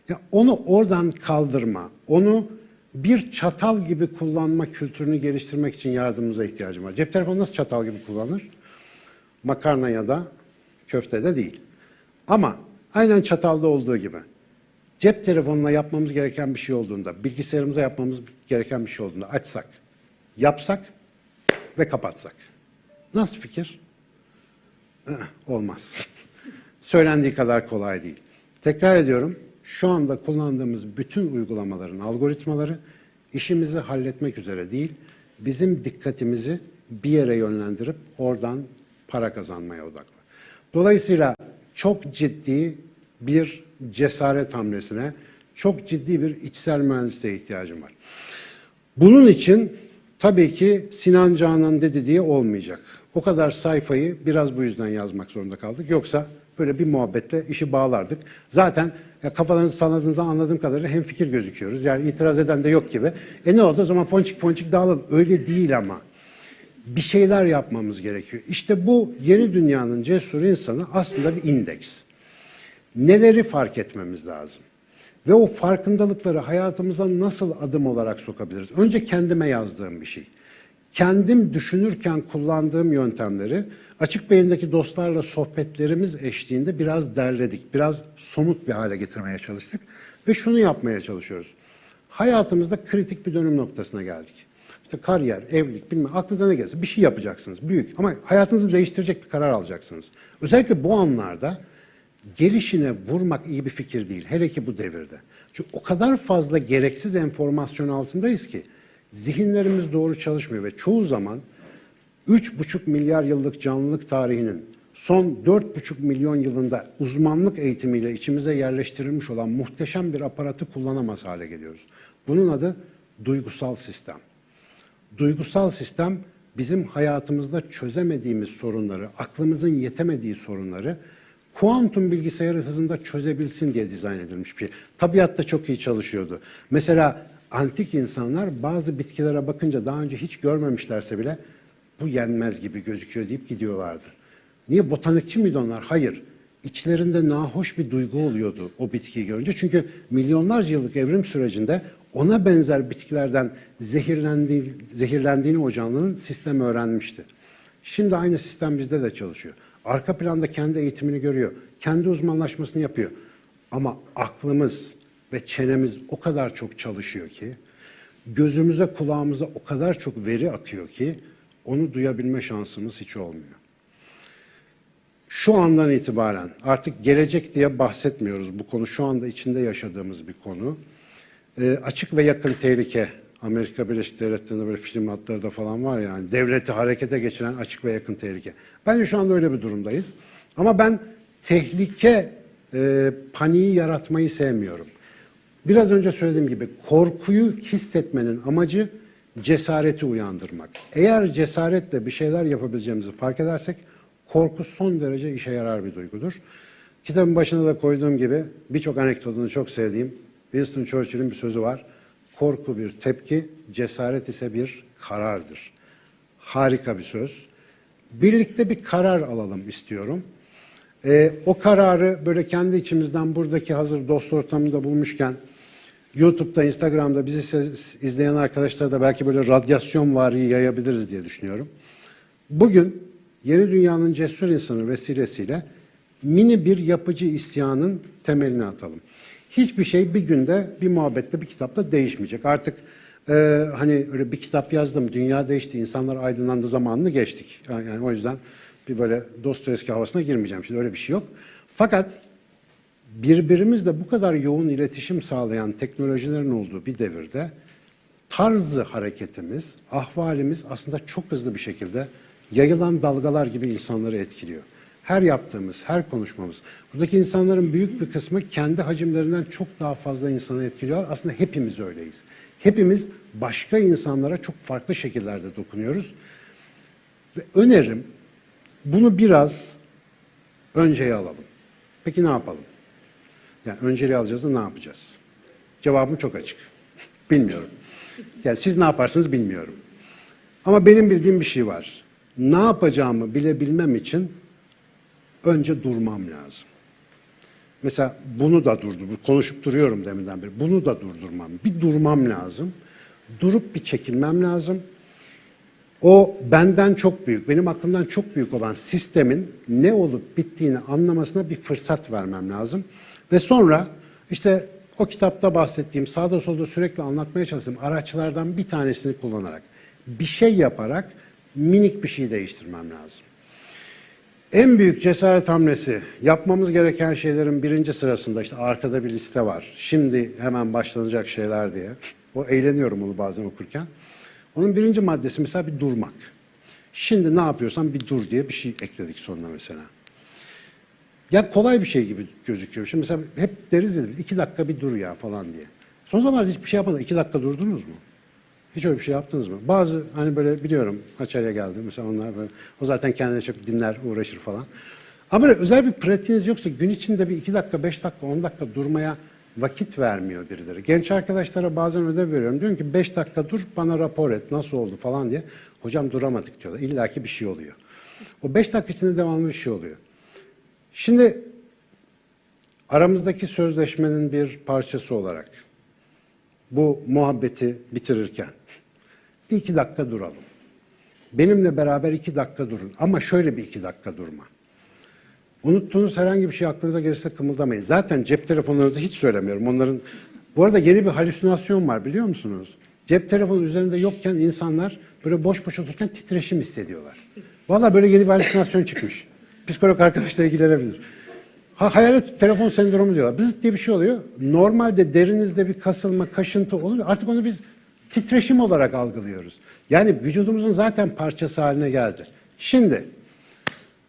Ya onu oradan kaldırma, onu bir çatal gibi kullanma kültürünü geliştirmek için yardımımıza ihtiyacım var. Cep telefonu nasıl çatal gibi kullanır? Makarna ya da köftede değil. Ama aynen çatalda olduğu gibi cep telefonuna yapmamız gereken bir şey olduğunda, bilgisayarımıza yapmamız gereken bir şey olduğunda açsak, yapsak ve kapatsak. Nasıl fikir? Olmaz. Söylendiği kadar kolay değil. Tekrar ediyorum, şu anda kullandığımız bütün uygulamaların algoritmaları işimizi halletmek üzere değil, bizim dikkatimizi bir yere yönlendirip oradan para kazanmaya odaklı. Dolayısıyla çok ciddi bir cesaret hamlesine, çok ciddi bir içsel mühendisliğe ihtiyacım var. Bunun için tabii ki Sinan Canan dedi diye olmayacak. O kadar sayfayı biraz bu yüzden yazmak zorunda kaldık. Yoksa böyle bir muhabbetle işi bağlardık. Zaten ya kafalarınızı salladığınızda anladığım kadarıyla hem fikir gözüküyoruz. Yani itiraz eden de yok gibi. E ne oldu o zaman ponçik ponçik dağılalım. Öyle değil ama. Bir şeyler yapmamız gerekiyor. İşte bu yeni dünyanın cesur insanı aslında bir indeks. Neleri fark etmemiz lazım? Ve o farkındalıkları hayatımıza nasıl adım olarak sokabiliriz? Önce kendime yazdığım bir şey. Kendim düşünürken kullandığım yöntemleri açık beyindeki dostlarla sohbetlerimiz eşliğinde biraz derledik. Biraz somut bir hale getirmeye çalıştık. Ve şunu yapmaya çalışıyoruz. Hayatımızda kritik bir dönüm noktasına geldik. İşte kariyer, evlilik, bilmem aklınıza ne gelirse bir şey yapacaksınız. Büyük ama hayatınızı değiştirecek bir karar alacaksınız. Özellikle bu anlarda gelişine vurmak iyi bir fikir değil. Hele ki bu devirde. Çünkü o kadar fazla gereksiz enformasyon altındayız ki zihinlerimiz doğru çalışmıyor ve çoğu zaman 3,5 milyar yıllık canlılık tarihinin son 4,5 milyon yılında uzmanlık eğitimiyle içimize yerleştirilmiş olan muhteşem bir aparatı kullanamaz hale geliyoruz. Bunun adı duygusal sistem. Duygusal sistem bizim hayatımızda çözemediğimiz sorunları, aklımızın yetemediği sorunları kuantum bilgisayarı hızında çözebilsin diye dizayn edilmiş bir şey. Tabiatta çok iyi çalışıyordu. Mesela antik insanlar bazı bitkilere bakınca daha önce hiç görmemişlerse bile bu yenmez gibi gözüküyor deyip gidiyorlardı. Niye botanikçi miydi onlar? Hayır. İçlerinde nahoş bir duygu oluyordu o bitkiyi görünce. Çünkü milyonlarca yıllık evrim sürecinde ona benzer bitkilerden zehirlendiği, zehirlendiğini o canlının sistem öğrenmişti. Şimdi aynı sistem bizde de çalışıyor. Arka planda kendi eğitimini görüyor. Kendi uzmanlaşmasını yapıyor. Ama aklımız ve çenemiz o kadar çok çalışıyor ki, gözümüze kulağımıza o kadar çok veri akıyor ki, onu duyabilme şansımız hiç olmuyor. Şu andan itibaren artık gelecek diye bahsetmiyoruz. Bu konu şu anda içinde yaşadığımız bir konu. E, açık ve yakın tehlike. Amerika Birleşik Devletleri'nde böyle film adları da falan var yani. Devleti harekete geçiren açık ve yakın tehlike. Bence şu anda öyle bir durumdayız. Ama ben tehlike e, paniği yaratmayı sevmiyorum. Biraz önce söylediğim gibi korkuyu hissetmenin amacı cesareti uyandırmak. Eğer cesaretle bir şeyler yapabileceğimizi fark edersek korku son derece işe yarar bir duygudur. Kitabın başına da koyduğum gibi birçok anekdotunu çok sevdiğim Winston Churchill'in bir sözü var. Korku bir tepki, cesaret ise bir karardır. Harika bir söz. Birlikte bir karar alalım istiyorum. Ee, o kararı böyle kendi içimizden buradaki hazır dost ortamında bulmuşken YouTube'da, Instagram'da bizi izleyen arkadaşlara da belki böyle radyasyon vari yayabiliriz diye düşünüyorum. Bugün Yeni Dünya'nın cesur insanı vesilesiyle mini bir yapıcı isyanın temelini atalım. Hiçbir şey bir günde, bir muhabbette, bir kitapta değişmeyecek. Artık e, hani öyle bir kitap yazdım, dünya değişti, insanlar aydınlandı zamanını geçtik. Yani o yüzden bir böyle Dostoyevski havasına girmeyeceğim. Şimdi öyle bir şey yok. Fakat birbirimizle bu kadar yoğun iletişim sağlayan teknolojilerin olduğu bir devirde tarzı hareketimiz, ahvalimiz aslında çok hızlı bir şekilde yayılan dalgalar gibi insanları etkiliyor. Her yaptığımız, her konuşmamız. Buradaki insanların büyük bir kısmı kendi hacimlerinden çok daha fazla insanı etkiliyor. Aslında hepimiz öyleyiz. Hepimiz başka insanlara çok farklı şekillerde dokunuyoruz. Ve önerim bunu biraz önceye alalım. Peki ne yapalım? Yani önceliği alacağız da ne yapacağız? Cevabım çok açık. Bilmiyorum. Yani siz ne yaparsınız bilmiyorum. Ama benim bildiğim bir şey var. Ne yapacağımı bilebilmem için önce durmam lazım. Mesela bunu da durdur, konuşup duruyorum deminden beri. Bunu da durdurmam. Bir durmam lazım. Durup bir çekilmem lazım. O benden çok büyük, benim aklımdan çok büyük olan sistemin ne olup bittiğini anlamasına bir fırsat vermem lazım. Ve sonra işte o kitapta bahsettiğim, sağda solda sürekli anlatmaya çalıştığım araçlardan bir tanesini kullanarak, bir şey yaparak minik bir şey değiştirmem lazım. En büyük cesaret hamlesi yapmamız gereken şeylerin birinci sırasında işte arkada bir liste var. Şimdi hemen başlanacak şeyler diye. O eğleniyorum onu bazen okurken. Onun birinci maddesi mesela bir durmak. Şimdi ne yapıyorsan bir dur diye bir şey ekledik sonuna mesela. Ya kolay bir şey gibi gözüküyor. Şimdi mesela hep deriz ya iki dakika bir dur ya falan diye. Son zamanlarda hiçbir şey yapmadan iki dakika durdunuz mu? Hiç öyle bir şey yaptınız mı? Bazı hani böyle biliyorum Haçarya geldi mesela onlar böyle o zaten kendine çok dinler uğraşır falan. Ama böyle özel bir pratiğiniz yoksa gün içinde bir iki dakika, beş dakika, on dakika durmaya vakit vermiyor birileri. Genç arkadaşlara bazen ödev veriyorum. Diyorum ki beş dakika dur bana rapor et nasıl oldu falan diye. Hocam duramadık diyorlar. İlla ki bir şey oluyor. O beş dakika içinde devamlı bir şey oluyor. Şimdi Aramızdaki sözleşmenin bir parçası olarak bu muhabbeti bitirirken bir iki dakika duralım. Benimle beraber iki dakika durun. Ama şöyle bir iki dakika durma. Unuttuğunuz herhangi bir şey aklınıza gelirse kımıldamayın. Zaten cep telefonlarınızı hiç söylemiyorum. Onların bu arada yeni bir halüsinasyon var biliyor musunuz? Cep telefonu üzerinde yokken insanlar böyle boş boş otururken titreşim hissediyorlar. Vallahi böyle yeni bir halüsinasyon çıkmış. Psikolog arkadaşlar ilgilenebilir. Ha, hayalet telefon sendromu diyorlar. Bızıt diye bir şey oluyor. Normalde derinizde bir kasılma, kaşıntı olur. Artık onu biz titreşim olarak algılıyoruz. Yani vücudumuzun zaten parçası haline geldi. Şimdi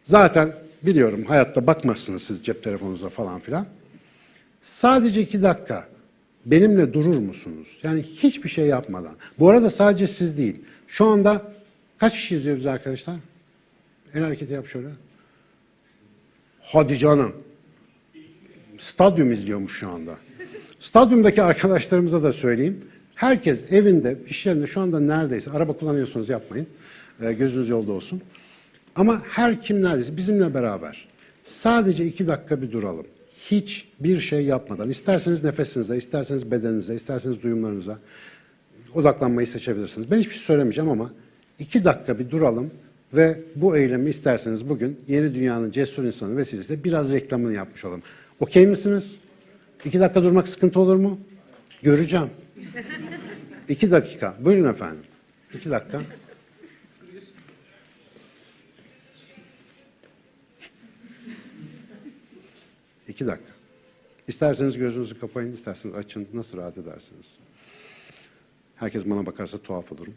zaten biliyorum hayatta bakmazsınız siz cep telefonunuza falan filan. Sadece iki dakika benimle durur musunuz? Yani hiçbir şey yapmadan. Bu arada sadece siz değil. Şu anda kaç kişi izliyoruz arkadaşlar? El hareketi yap şöyle. Hadi canım. Stadyum izliyormuş şu anda. Stadyumdaki arkadaşlarımıza da söyleyeyim. Herkes evinde, iş yerinde şu anda neredeyse, araba kullanıyorsunuz yapmayın. Ee, gözünüz yolda olsun. Ama her kim neredeyse bizimle beraber sadece iki dakika bir duralım. Hiçbir şey yapmadan. İsterseniz nefesinize, isterseniz bedeninize, isterseniz duyumlarınıza odaklanmayı seçebilirsiniz. Ben hiçbir şey söylemeyeceğim ama iki dakika bir duralım ve bu eylemi isterseniz bugün Yeni Dünya'nın Cesur İnsanı vesilesiyle biraz reklamını yapmış olalım. Okey misiniz? İki dakika durmak sıkıntı olur mu? Göreceğim. İki dakika. Buyurun efendim. İki dakika. İki dakika. İsterseniz gözünüzü kapayın, isterseniz açın. Nasıl rahat edersiniz? Herkes bana bakarsa tuhaf olurum.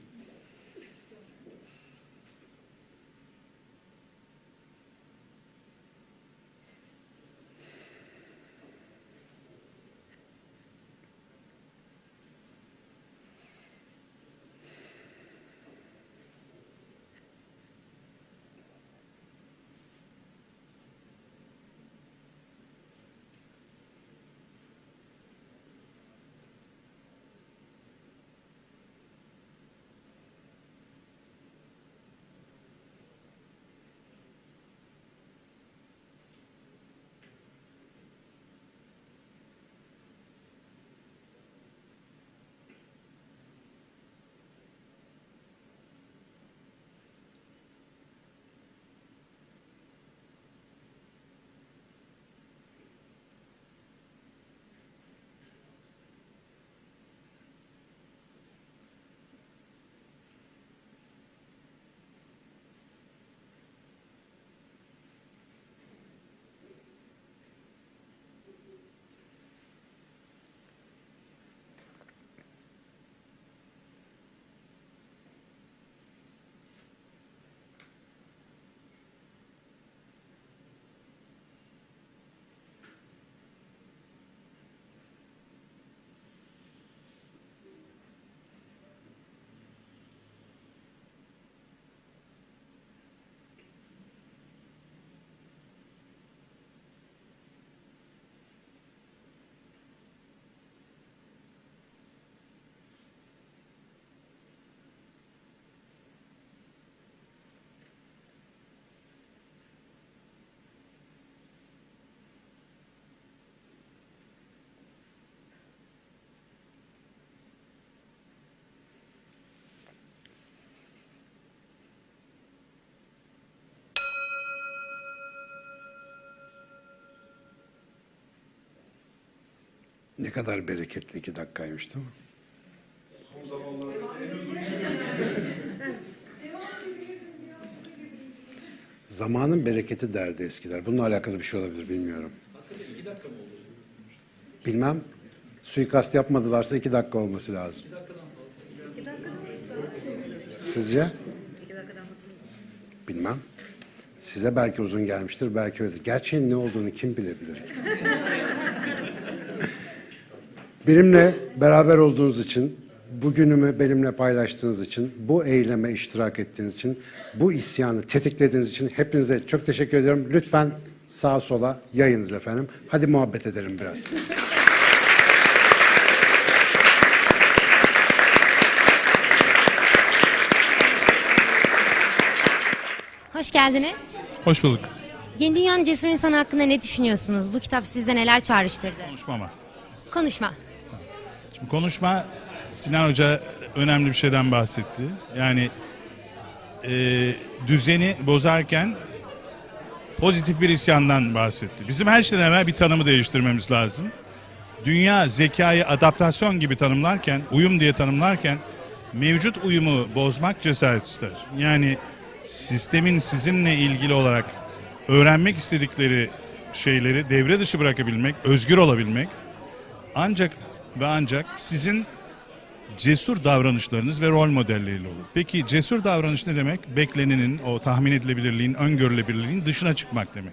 Ne kadar bereketli iki dakikaymış değil mi? Zamanın bereketi derdi eskiler. Bununla alakalı bir şey olabilir bilmiyorum. Bilmem. Suikast yapmadılarsa iki dakika olması lazım. Sizce? Bilmem. Size belki uzun gelmiştir, belki öyle. Gerçeğin ne olduğunu kim bilebilir ki? Benimle beraber olduğunuz için, bugünümü benimle paylaştığınız için, bu eyleme iştirak ettiğiniz için, bu isyanı tetiklediğiniz için hepinize çok teşekkür ediyorum. Lütfen sağa sola yayınız efendim. Hadi muhabbet edelim biraz. Hoş geldiniz. Hoş bulduk. Yeni Dünyanın Cesur İnsanı hakkında ne düşünüyorsunuz? Bu kitap sizde neler çağrıştırdı? Konuşmama. Konuşma. Konuşma Sinan Hoca önemli bir şeyden bahsetti. Yani e, düzeni bozarken pozitif bir isyandan bahsetti. Bizim her şeyden evvel bir tanımı değiştirmemiz lazım. Dünya zekayı adaptasyon gibi tanımlarken, uyum diye tanımlarken mevcut uyumu bozmak cesaret ister. Yani sistemin sizinle ilgili olarak öğrenmek istedikleri şeyleri devre dışı bırakabilmek, özgür olabilmek ancak ve ancak sizin cesur davranışlarınız ve rol modelleriyle olur. Peki cesur davranış ne demek? Beklenenin, o tahmin edilebilirliğin, öngörülebilirliğin dışına çıkmak demek.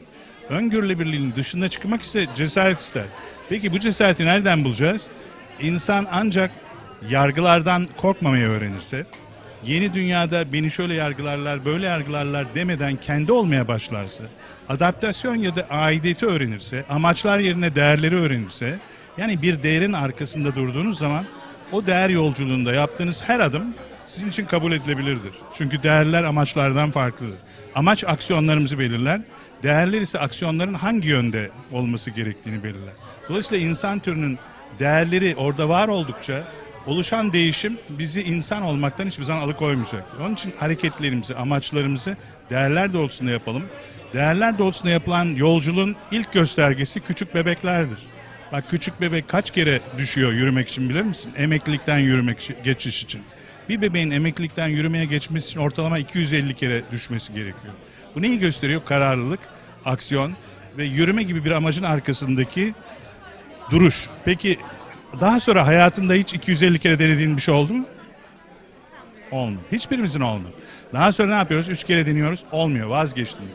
Öngörülebilirliğin dışına çıkmak ise cesaret ister. Peki bu cesareti nereden bulacağız? İnsan ancak yargılardan korkmamayı öğrenirse, yeni dünyada beni şöyle yargılarlar, böyle yargılarlar demeden kendi olmaya başlarsa, adaptasyon ya da aidiyeti öğrenirse, amaçlar yerine değerleri öğrenirse, yani bir değerin arkasında durduğunuz zaman o değer yolculuğunda yaptığınız her adım sizin için kabul edilebilirdir. Çünkü değerler amaçlardan farklıdır. Amaç aksiyonlarımızı belirler, değerler ise aksiyonların hangi yönde olması gerektiğini belirler. Dolayısıyla insan türünün değerleri orada var oldukça oluşan değişim bizi insan olmaktan hiçbir zaman alıkoymayacak. Onun için hareketlerimizi, amaçlarımızı değerler doğrultusunda yapalım. Değerler doğrultusunda yapılan yolculuğun ilk göstergesi küçük bebeklerdir. Bak küçük bebek kaç kere düşüyor yürümek için bilir misin? Emeklilikten yürümek geçiş için. Bir bebeğin emeklilikten yürümeye geçmesi için ortalama 250 kere düşmesi gerekiyor. Bu neyi gösteriyor? Kararlılık, aksiyon ve yürüme gibi bir amacın arkasındaki duruş. Peki daha sonra hayatında hiç 250 kere denediğin bir şey oldu mu? Olmuyor. Hiçbirimizin olmuyor. Daha sonra ne yapıyoruz? Üç kere deniyoruz. Olmuyor. Vazgeçtim.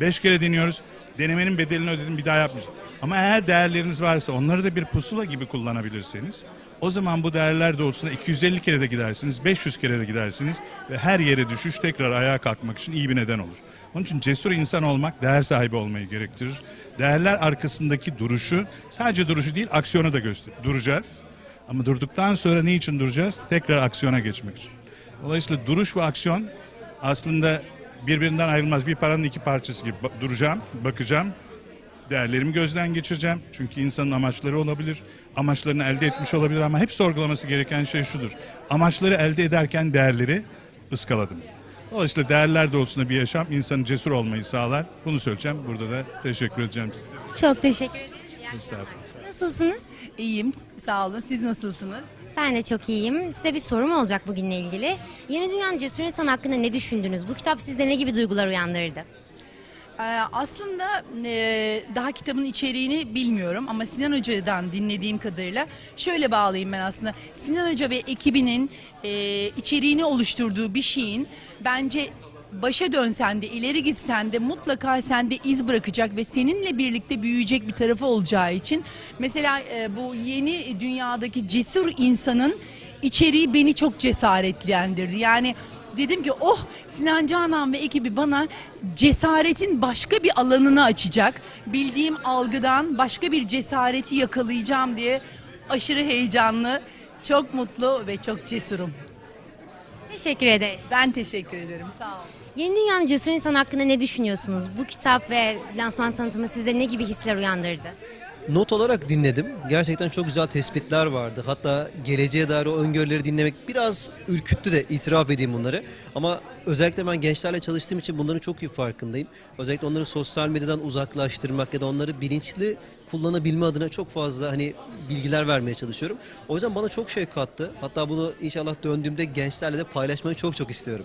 Beş kere deniyoruz. Denemenin bedelini ödedim. Bir daha yapmayacağım. Ama eğer değerleriniz varsa onları da bir pusula gibi kullanabilirseniz o zaman bu değerler doğrultusunda 250 kere de gidersiniz, 500 kere de gidersiniz ve her yere düşüş tekrar ayağa kalkmak için iyi bir neden olur. Onun için cesur insan olmak değer sahibi olmayı gerektirir. Değerler arkasındaki duruşu, sadece duruşu değil aksiyonu da gösterir. Duracağız. Ama durduktan sonra ne için duracağız? Tekrar aksiyona geçmek için. Dolayısıyla duruş ve aksiyon aslında birbirinden ayrılmaz. Bir paranın iki parçası gibi duracağım, bakacağım, değerlerimi gözden geçireceğim. Çünkü insanın amaçları olabilir, amaçlarını elde etmiş olabilir ama hep sorgulaması gereken şey şudur. Amaçları elde ederken değerleri ıskaladım. Dolayısıyla değerler doğrultusunda bir yaşam insanın cesur olmayı sağlar. Bunu söyleyeceğim. Burada da teşekkür edeceğim size. Çok teşekkür ederim. Estağfurullah. Nasılsınız? İyiyim, sağ olun. Siz nasılsınız? Ben de çok iyiyim. Size bir sorum olacak bugünle ilgili. Yeni Dünyanın Cesur İnsanı hakkında ne düşündünüz? Bu kitap sizde ne gibi duygular uyandırdı? Ee, aslında e, daha kitabın içeriğini bilmiyorum ama Sinan Hoca'dan dinlediğim kadarıyla şöyle bağlayayım ben aslında. Sinan Hoca ve ekibinin e, içeriğini oluşturduğu bir şeyin bence başa dönsen de ileri gitsen de mutlaka sende iz bırakacak ve seninle birlikte büyüyecek bir tarafı olacağı için mesela e, bu yeni dünyadaki cesur insanın içeriği beni çok cesaretlendirdi. Yani dedim ki oh Sinan Canan ve ekibi bana cesaretin başka bir alanını açacak. Bildiğim algıdan başka bir cesareti yakalayacağım diye aşırı heyecanlı, çok mutlu ve çok cesurum. Teşekkür ederiz. Ben teşekkür ederim. Sağ olun. Yeni Dünyanın Cesur İnsanı hakkında ne düşünüyorsunuz? Bu kitap ve lansman tanıtımı sizde ne gibi hisler uyandırdı? Not olarak dinledim. Gerçekten çok güzel tespitler vardı. Hatta geleceğe dair o öngörüleri dinlemek biraz ürküttü de itiraf edeyim bunları. Ama özellikle ben gençlerle çalıştığım için bunların çok iyi farkındayım. Özellikle onları sosyal medyadan uzaklaştırmak ya da onları bilinçli kullanabilme adına çok fazla hani bilgiler vermeye çalışıyorum. O yüzden bana çok şey kattı. Hatta bunu inşallah döndüğümde gençlerle de paylaşmayı çok çok istiyorum.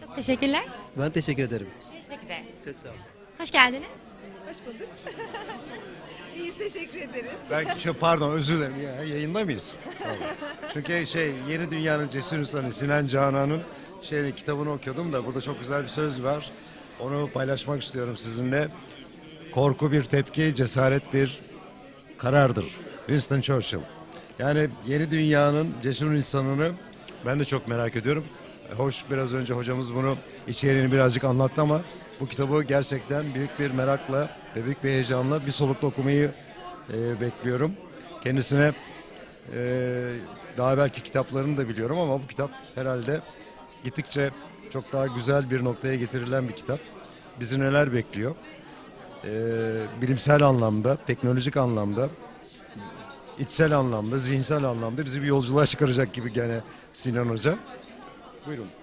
Çok teşekkürler. Ben teşekkür ederim. Görüşmek üzere. Çok sağ olun. Hoş geldiniz. Ben şu pardon özür dilerim ya yayında mıyız? Tamam. Çünkü şey Yeni Dünya'nın Cesur İnsanı Sinan Canan'ın şey kitabını okuyordum da burada çok güzel bir söz var. Onu paylaşmak istiyorum sizinle. Korku bir tepki, cesaret bir karardır. Winston Churchill. Yani yeni dünyanın cesur insanını ben de çok merak ediyorum. Hoş biraz önce hocamız bunu içeriğini birazcık anlattı ama bu kitabı gerçekten büyük bir merakla ve büyük bir heyecanla bir solukla okumayı e, bekliyorum. Kendisine e, daha belki kitaplarını da biliyorum ama bu kitap herhalde gittikçe çok daha güzel bir noktaya getirilen bir kitap. Bizi neler bekliyor? e, bilimsel anlamda, teknolojik anlamda, içsel anlamda, zihinsel anlamda bizi bir yolculuğa çıkaracak gibi gene Sinan Hoca. Buyurun.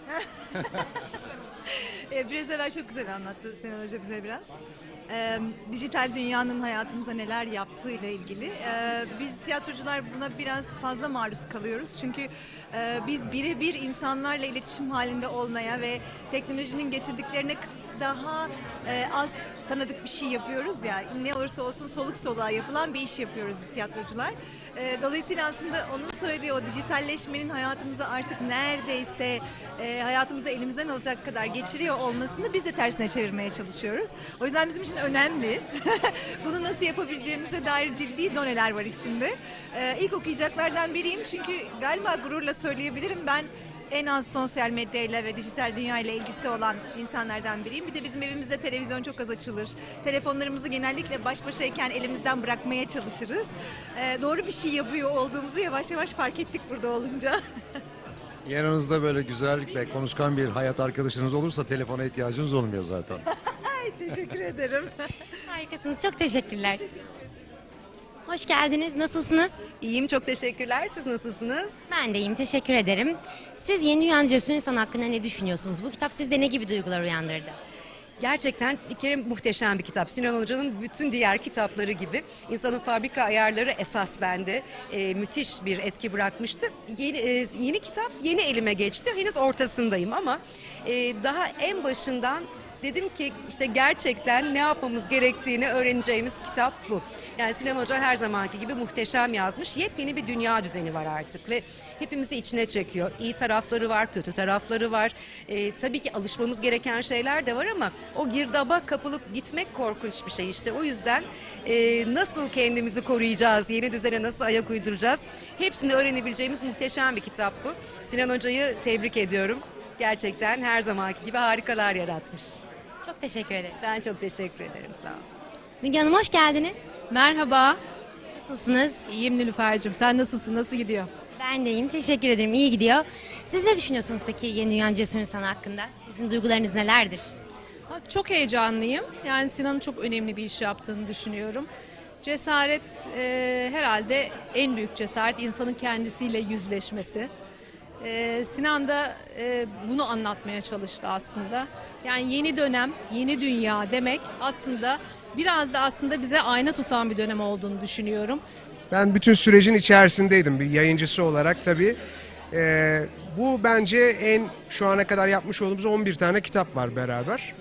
E, biraz evvel çok güzel anlattı Sinan Hoca bize biraz. E, dijital dünyanın hayatımıza neler yaptığıyla ilgili. E, biz tiyatrocular buna biraz fazla maruz kalıyoruz. Çünkü e, biz birebir insanlarla iletişim halinde olmaya ve teknolojinin getirdiklerine daha e, az tanıdık bir şey yapıyoruz ya. Ne olursa olsun soluk soluğa yapılan bir iş yapıyoruz biz tiyatrocular. E, dolayısıyla aslında onun söylediği o dijitalleşmenin hayatımıza artık neredeyse e, hayatımızı elimizden alacak kadar geçiriyor olmasını biz de tersine çevirmeye çalışıyoruz. O yüzden bizim için önemli. Bunu nasıl yapabileceğimize dair ciddi doneler var içinde. E, ilk okuyacaklardan biriyim çünkü galiba gururla söyleyebilirim ben en az sosyal medyayla ve dijital dünya ile ilgisi olan insanlardan biriyim. Bir de bizim evimizde televizyon çok az açılır. Telefonlarımızı genellikle baş başayken elimizden bırakmaya çalışırız. Ee, doğru bir şey yapıyor olduğumuzu yavaş yavaş fark ettik burada olunca. Yanınızda böyle güzel ve konuşkan bir hayat arkadaşınız olursa telefona ihtiyacınız olmuyor zaten. Ay, teşekkür ederim. Harikasınız. Çok teşekkürler. Hoş geldiniz. Nasılsınız? İyiyim çok teşekkürler. Siz nasılsınız? Ben de iyiyim. Teşekkür ederim. Siz Yeni Dünya Cesur İnsan hakkında ne düşünüyorsunuz? Bu kitap sizde ne gibi duygular uyandırdı? Gerçekten bir kere muhteşem bir kitap. Sinan Hoca'nın bütün diğer kitapları gibi insanın fabrika ayarları esas bende e, müthiş bir etki bırakmıştı. Yeni, e, yeni kitap yeni elime geçti. Henüz ortasındayım ama e, daha en başından dedim ki işte gerçekten ne yapmamız gerektiğini öğreneceğimiz kitap bu. Yani Sinan Hoca her zamanki gibi muhteşem yazmış. Yepyeni bir dünya düzeni var artık ve hepimizi içine çekiyor. İyi tarafları var, kötü tarafları var. Ee, tabii ki alışmamız gereken şeyler de var ama o girdaba kapılıp gitmek korkunç bir şey işte. O yüzden e, nasıl kendimizi koruyacağız, yeni düzene nasıl ayak uyduracağız hepsini öğrenebileceğimiz muhteşem bir kitap bu. Sinan Hoca'yı tebrik ediyorum. Gerçekten her zamanki gibi harikalar yaratmış. Çok teşekkür ederim. Ben çok teşekkür ederim sağ olun. Müge Hanım hoş geldiniz. Merhaba. Nasılsınız? İyiyim Nilüfer'cim. Sen nasılsın? Nasıl gidiyor? Ben de iyiyim. Teşekkür ederim. İyi gidiyor. Siz ne düşünüyorsunuz peki Yeni Dünya Cesur İnsan hakkında? Sizin duygularınız nelerdir? Ha, Çok heyecanlıyım. Yani Sinan'ın çok önemli bir iş yaptığını düşünüyorum. Cesaret e, herhalde en büyük cesaret insanın kendisiyle yüzleşmesi. E, Sinan da e, bunu anlatmaya çalıştı aslında. Yani yeni dönem, yeni dünya demek aslında biraz da aslında bize ayna tutan bir dönem olduğunu düşünüyorum. Ben bütün sürecin içerisindeydim bir yayıncısı olarak tabii. Ee, bu bence en şu ana kadar yapmış olduğumuz 11 tane kitap var beraber.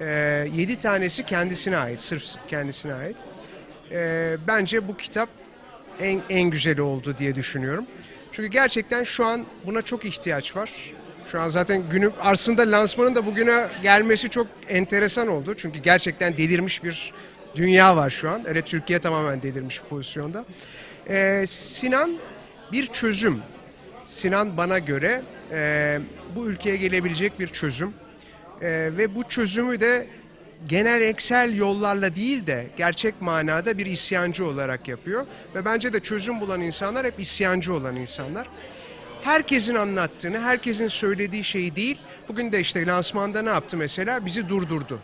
Ee, 7 tanesi kendisine ait, sırf kendisine ait. Ee, bence bu kitap en, en güzeli oldu diye düşünüyorum. Çünkü gerçekten şu an buna çok ihtiyaç var. Şu an zaten günü aslında lansmanın da bugüne gelmesi çok enteresan oldu. Çünkü gerçekten delirmiş bir dünya var şu an. Evet Türkiye tamamen delirmiş pozisyonda. Ee, Sinan bir çözüm. Sinan bana göre e, bu ülkeye gelebilecek bir çözüm. E, ve bu çözümü de genel eksel yollarla değil de gerçek manada bir isyancı olarak yapıyor. Ve bence de çözüm bulan insanlar hep isyancı olan insanlar. Herkesin anlattığını, herkesin söylediği şeyi değil. Bugün de işte lansmanda ne yaptı mesela? Bizi durdurdu.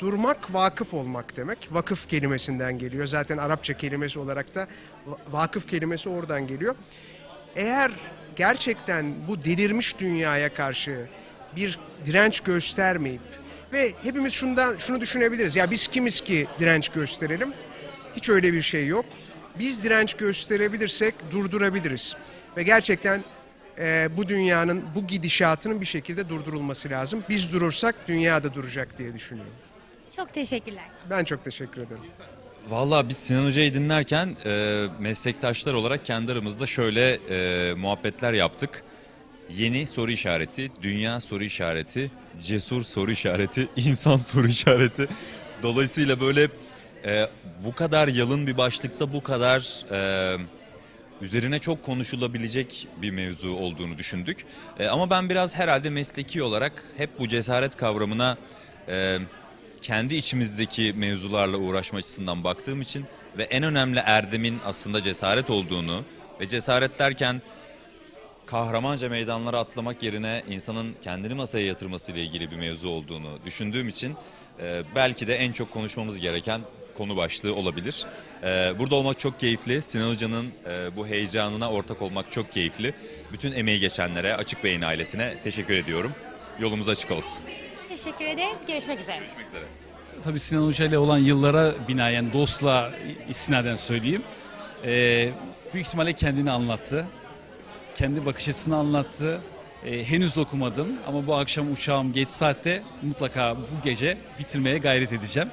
Durmak vakıf olmak demek. Vakıf kelimesinden geliyor. Zaten Arapça kelimesi olarak da va- vakıf kelimesi oradan geliyor. Eğer gerçekten bu delirmiş dünyaya karşı bir direnç göstermeyip ve hepimiz şundan şunu düşünebiliriz. Ya biz kimiz ki direnç gösterelim? Hiç öyle bir şey yok. Biz direnç gösterebilirsek durdurabiliriz. Ve gerçekten e, bu dünyanın bu gidişatının bir şekilde durdurulması lazım. Biz durursak dünya da duracak diye düşünüyorum. Çok teşekkürler. Ben çok teşekkür ederim. Vallahi biz Sinan Hoca'yı dinlerken e, meslektaşlar olarak kendi aramızda şöyle e, muhabbetler yaptık. Yeni soru işareti, dünya soru işareti, cesur soru işareti, insan soru işareti. Dolayısıyla böyle e, bu kadar yalın bir başlıkta bu kadar e, üzerine çok konuşulabilecek bir mevzu olduğunu düşündük. E, ama ben biraz herhalde mesleki olarak hep bu cesaret kavramına e, kendi içimizdeki mevzularla uğraşma açısından baktığım için ve en önemli erdemin aslında cesaret olduğunu ve cesaret derken kahramanca meydanlara atlamak yerine insanın kendini masaya yatırması ile ilgili bir mevzu olduğunu düşündüğüm için e, belki de en çok konuşmamız gereken konu başlığı olabilir. E, burada olmak çok keyifli. Sinan Hoca'nın e, bu heyecanına ortak olmak çok keyifli. Bütün emeği geçenlere, Açık Beyin ailesine teşekkür ediyorum. Yolumuz açık olsun. Teşekkür ederiz. Görüşmek üzere. Görüşmek üzere. Tabii Sinan Hoca ile olan yıllara binaen dostla istinaden söyleyeyim. Ee, büyük ihtimalle kendini anlattı. Kendi bakış açısını anlattı. Ee, henüz okumadım ama bu akşam uçağım geç saatte mutlaka bu gece bitirmeye gayret edeceğim.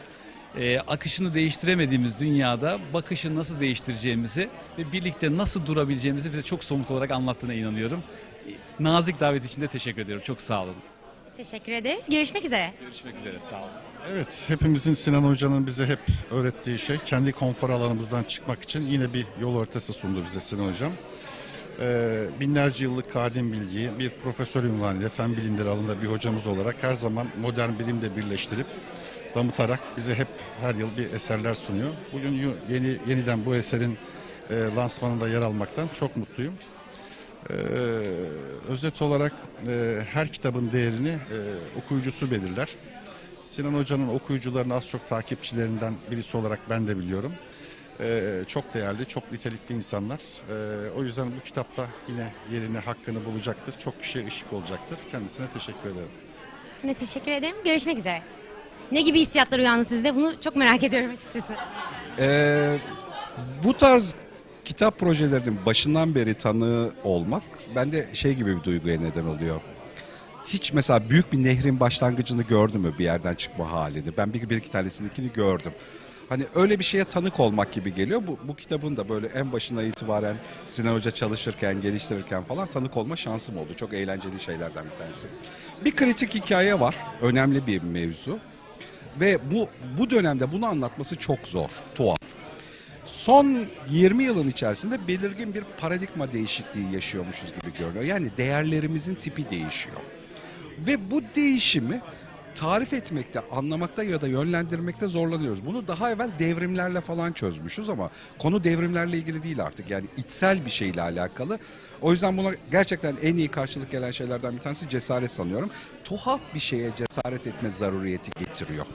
Ee, akışını değiştiremediğimiz dünyada bakışı nasıl değiştireceğimizi ve birlikte nasıl durabileceğimizi bize çok somut olarak anlattığına inanıyorum. Ee, Nazik davet için de teşekkür ediyorum. Çok sağ olun. Biz teşekkür ederiz. Görüşmek üzere. Görüşmek üzere. Sağ olun. Evet, hepimizin Sinan Hoca'nın bize hep öğrettiği şey kendi konfor alanımızdan çıkmak için yine bir yol haritası sundu bize Sinan Hocam. Ee, binlerce yıllık kadim bilgiyi bir profesör ünvanıyla fen bilimleri alanında bir hocamız olarak her zaman modern bilimle birleştirip damıtarak bize hep her yıl bir eserler sunuyor. Bugün yeni yeniden bu eserin e, lansmanında yer almaktan çok mutluyum. Ee, özet olarak e, her kitabın değerini e, okuyucusu belirler. Sinan Hoca'nın okuyucularının az çok takipçilerinden birisi olarak ben de biliyorum. Ee, çok değerli, çok nitelikli insanlar. Ee, o yüzden bu kitapta yine yerini, hakkını bulacaktır. Çok kişiye ışık olacaktır. Kendisine teşekkür ederim. Ben de teşekkür ederim. Görüşmek üzere. Ne gibi hissiyatlar uyandı sizde? Bunu çok merak ediyorum açıkçası. Ee, bu tarz kitap projelerinin başından beri tanığı olmak bende şey gibi bir duyguya neden oluyor. Hiç mesela büyük bir nehrin başlangıcını gördüm mü bir yerden çıkma halini? Ben bir, bir iki tanesindekini gördüm. Hani öyle bir şeye tanık olmak gibi geliyor. Bu, bu kitabın da böyle en başına itibaren Sinan Hoca çalışırken, geliştirirken falan tanık olma şansım oldu. Çok eğlenceli şeylerden bir tanesi. Bir kritik hikaye var. Önemli bir mevzu. Ve bu bu dönemde bunu anlatması çok zor, tuhaf. Son 20 yılın içerisinde belirgin bir paradigma değişikliği yaşıyormuşuz gibi görünüyor. Yani değerlerimizin tipi değişiyor. Ve bu değişimi tarif etmekte, anlamakta ya da yönlendirmekte zorlanıyoruz. Bunu daha evvel devrimlerle falan çözmüşüz ama konu devrimlerle ilgili değil artık. Yani içsel bir şeyle alakalı. O yüzden buna gerçekten en iyi karşılık gelen şeylerden bir tanesi cesaret sanıyorum. Tuhaf bir şeye cesaret etme zaruriyeti getiriyor.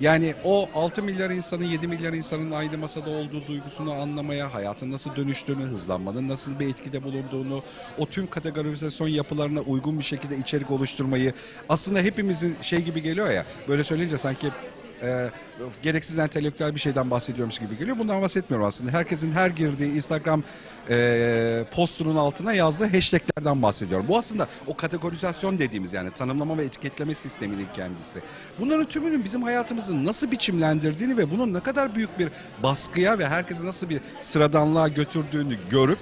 Yani o 6 milyar insanın 7 milyar insanın aynı masada olduğu duygusunu anlamaya, hayatın nasıl dönüştüğünü, hızlanmanın nasıl bir etkide bulunduğunu, o tüm kategorizasyon yapılarına uygun bir şekilde içerik oluşturmayı aslında hepimizin şey gibi geliyor ya böyle söyleyince sanki e, gereksiz entelektüel bir şeyden bahsediyormuş gibi geliyor. Bundan bahsetmiyorum aslında. Herkesin her girdiği Instagram e, postunun altına yazdığı hashtaglerden bahsediyorum. Bu aslında o kategorizasyon dediğimiz yani tanımlama ve etiketleme sisteminin kendisi. Bunların tümünün bizim hayatımızı nasıl biçimlendirdiğini ve bunun ne kadar büyük bir baskıya ve herkesi nasıl bir sıradanlığa götürdüğünü görüp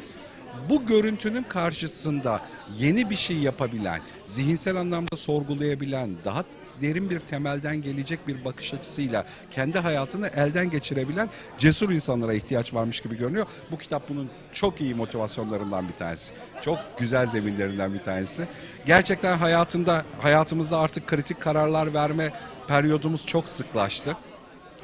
bu görüntünün karşısında yeni bir şey yapabilen, zihinsel anlamda sorgulayabilen, daha derin bir temelden gelecek bir bakış açısıyla kendi hayatını elden geçirebilen cesur insanlara ihtiyaç varmış gibi görünüyor. Bu kitap bunun çok iyi motivasyonlarından bir tanesi. Çok güzel zeminlerinden bir tanesi. Gerçekten hayatında hayatımızda artık kritik kararlar verme periyodumuz çok sıklaştı.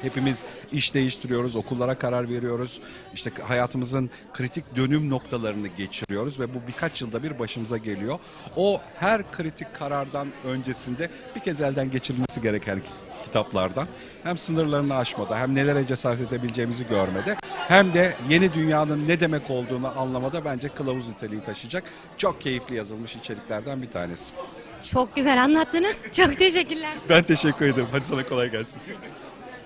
Hepimiz iş değiştiriyoruz, okullara karar veriyoruz. İşte hayatımızın kritik dönüm noktalarını geçiriyoruz ve bu birkaç yılda bir başımıza geliyor. O her kritik karardan öncesinde bir kez elden geçirilmesi gereken kit- kitaplardan. Hem sınırlarını aşmada hem nelere cesaret edebileceğimizi görmede hem de yeni dünyanın ne demek olduğunu anlamada bence kılavuz niteliği taşıyacak çok keyifli yazılmış içeriklerden bir tanesi. Çok güzel anlattınız. Çok teşekkürler. Ben teşekkür ederim. Hadi sana kolay gelsin.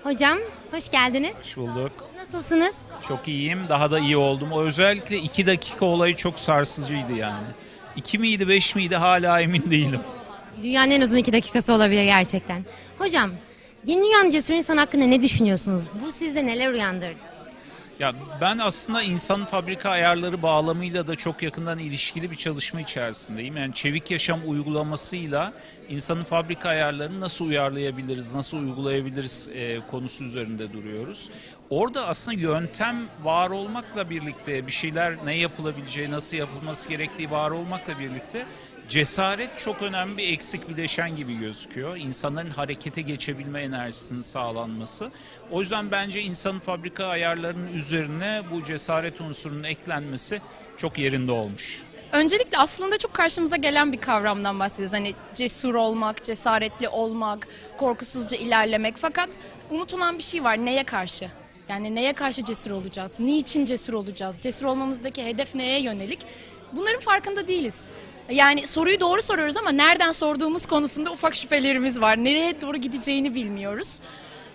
Hocam hoş geldiniz. Hoş bulduk. Nasılsınız? Çok iyiyim. Daha da iyi oldum. O özellikle 2 dakika olayı çok sarsıcıydı yani. 2 miydi 5 miydi hala emin değilim. Dünyanın en uzun iki dakikası olabilir gerçekten. Hocam, yeni dünyanın cesur insan hakkında ne düşünüyorsunuz? Bu sizde neler uyandırdı? Ya ben aslında insan fabrika ayarları bağlamıyla da çok yakından ilişkili bir çalışma içerisindeyim. Yani çevik yaşam uygulamasıyla insanın fabrika ayarlarını nasıl uyarlayabiliriz, nasıl uygulayabiliriz e, konusu üzerinde duruyoruz. Orada aslında yöntem var olmakla birlikte bir şeyler ne yapılabileceği, nasıl yapılması gerektiği var olmakla birlikte cesaret çok önemli bir eksik bileşen gibi gözüküyor. İnsanların harekete geçebilme enerjisinin sağlanması. O yüzden bence insanın fabrika ayarlarının üzerine bu cesaret unsurunun eklenmesi çok yerinde olmuş. Öncelikle aslında çok karşımıza gelen bir kavramdan bahsediyoruz. Hani cesur olmak, cesaretli olmak, korkusuzca ilerlemek. Fakat unutulan bir şey var. Neye karşı? Yani neye karşı cesur olacağız? Niçin cesur olacağız? Cesur olmamızdaki hedef neye yönelik? Bunların farkında değiliz. Yani soruyu doğru soruyoruz ama nereden sorduğumuz konusunda ufak şüphelerimiz var. Nereye doğru gideceğini bilmiyoruz.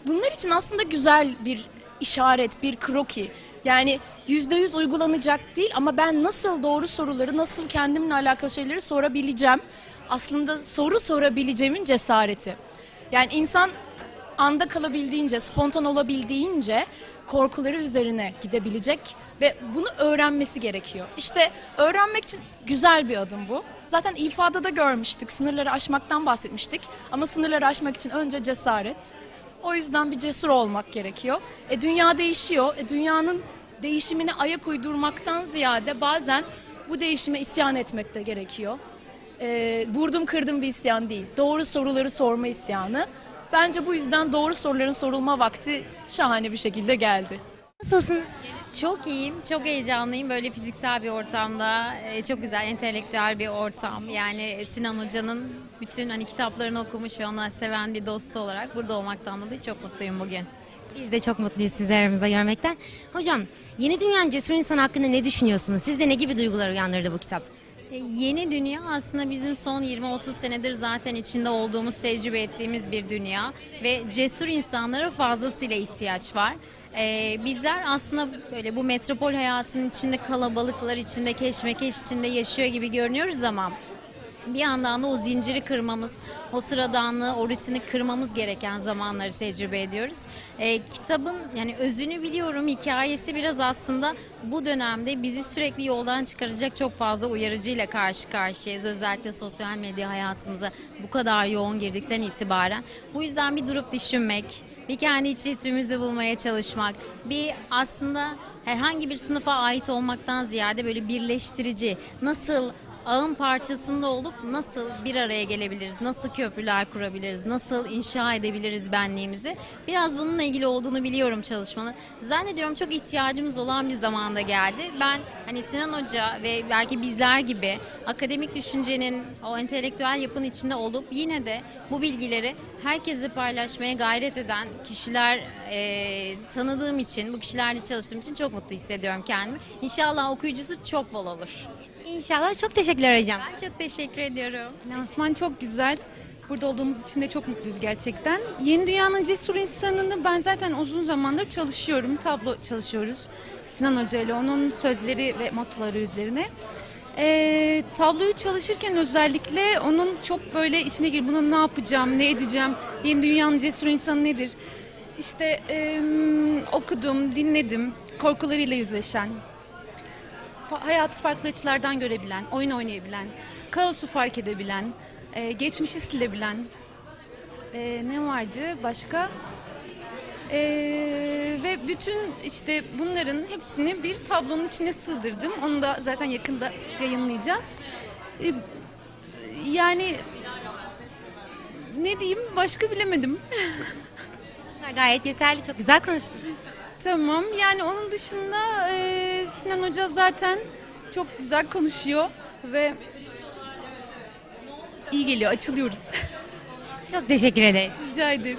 Bunlar için aslında güzel bir işaret, bir kroki. Yani yüzde yüz uygulanacak değil ama ben nasıl doğru soruları, nasıl kendimle alakalı şeyleri sorabileceğim. Aslında soru sorabileceğimin cesareti. Yani insan anda kalabildiğince, spontan olabildiğince korkuları üzerine gidebilecek ve bunu öğrenmesi gerekiyor. İşte öğrenmek için güzel bir adım bu. Zaten ifadada görmüştük, sınırları aşmaktan bahsetmiştik. Ama sınırları aşmak için önce cesaret. O yüzden bir cesur olmak gerekiyor. E, dünya değişiyor. E, dünyanın değişimine ayak uydurmaktan ziyade bazen bu değişime isyan etmek de gerekiyor. E, vurdum kırdım bir isyan değil. Doğru soruları sorma isyanı. Bence bu yüzden doğru soruların sorulma vakti şahane bir şekilde geldi. Nasılsınız? Çok iyiyim, çok heyecanlıyım. Böyle fiziksel bir ortamda, e, çok güzel, entelektüel bir ortam. Yani Sinan Hoca'nın bütün hani kitaplarını okumuş ve onu seven bir dostu olarak burada olmaktan dolayı çok mutluyum bugün. Biz de çok mutluyuz sizi aramızda görmekten. Hocam, Yeni Dünya'nın Cesur İnsan hakkında ne düşünüyorsunuz? Sizde ne gibi duygular uyandırdı bu kitap? E, Yeni dünya aslında bizim son 20-30 senedir zaten içinde olduğumuz, tecrübe ettiğimiz bir dünya ve cesur insanlara fazlasıyla ihtiyaç var. E, bizler aslında böyle bu metropol hayatının içinde kalabalıklar içinde, keşmekeş içinde yaşıyor gibi görünüyoruz ama bir yandan da o zinciri kırmamız, o sıradanlığı, o rutini kırmamız gereken zamanları tecrübe ediyoruz. Ee, kitabın yani özünü biliyorum, hikayesi biraz aslında bu dönemde bizi sürekli yoldan çıkaracak çok fazla uyarıcıyla karşı karşıyayız. Özellikle sosyal medya hayatımıza bu kadar yoğun girdikten itibaren. Bu yüzden bir durup düşünmek, bir kendi iç ritmimizi bulmaya çalışmak, bir aslında herhangi bir sınıfa ait olmaktan ziyade böyle birleştirici, nasıl ağın parçasında olup nasıl bir araya gelebiliriz, nasıl köprüler kurabiliriz, nasıl inşa edebiliriz benliğimizi. Biraz bununla ilgili olduğunu biliyorum çalışmanın. Zannediyorum çok ihtiyacımız olan bir zamanda geldi. Ben hani Sinan Hoca ve belki bizler gibi akademik düşüncenin o entelektüel yapının içinde olup yine de bu bilgileri herkesle paylaşmaya gayret eden kişiler e, tanıdığım için, bu kişilerle çalıştığım için çok mutlu hissediyorum kendimi. İnşallah okuyucusu çok bol olur. İnşallah. Çok teşekkürler hocam. Ben çok teşekkür ediyorum. Lansman çok güzel. Burada olduğumuz için de çok mutluyuz gerçekten. Yeni Dünya'nın Cesur İnsanı'nı ben zaten uzun zamandır çalışıyorum. Tablo çalışıyoruz. Sinan Hoca ile onun sözleri ve mottoları üzerine. Ee, tabloyu çalışırken özellikle onun çok böyle içine gir. Bunu ne yapacağım, ne edeceğim, yeni dünyanın cesur insanı nedir? İşte em, okudum, dinledim, korkularıyla yüzleşen, hayatı farklı açılardan görebilen, oyun oynayabilen, kaosu fark edebilen, e, geçmişi silebilen, e, ne vardı başka? E, ve bütün işte bunların hepsini bir tablonun içine sığdırdım. Onu da zaten yakında yayınlayacağız. E, yani ne diyeyim başka bilemedim. Gayet yeterli. Çok güzel konuştunuz. Tamam yani onun dışında e, Sinan Hoca zaten çok güzel konuşuyor ve iyi geliyor açılıyoruz. Çok teşekkür ederiz. Rica ederim.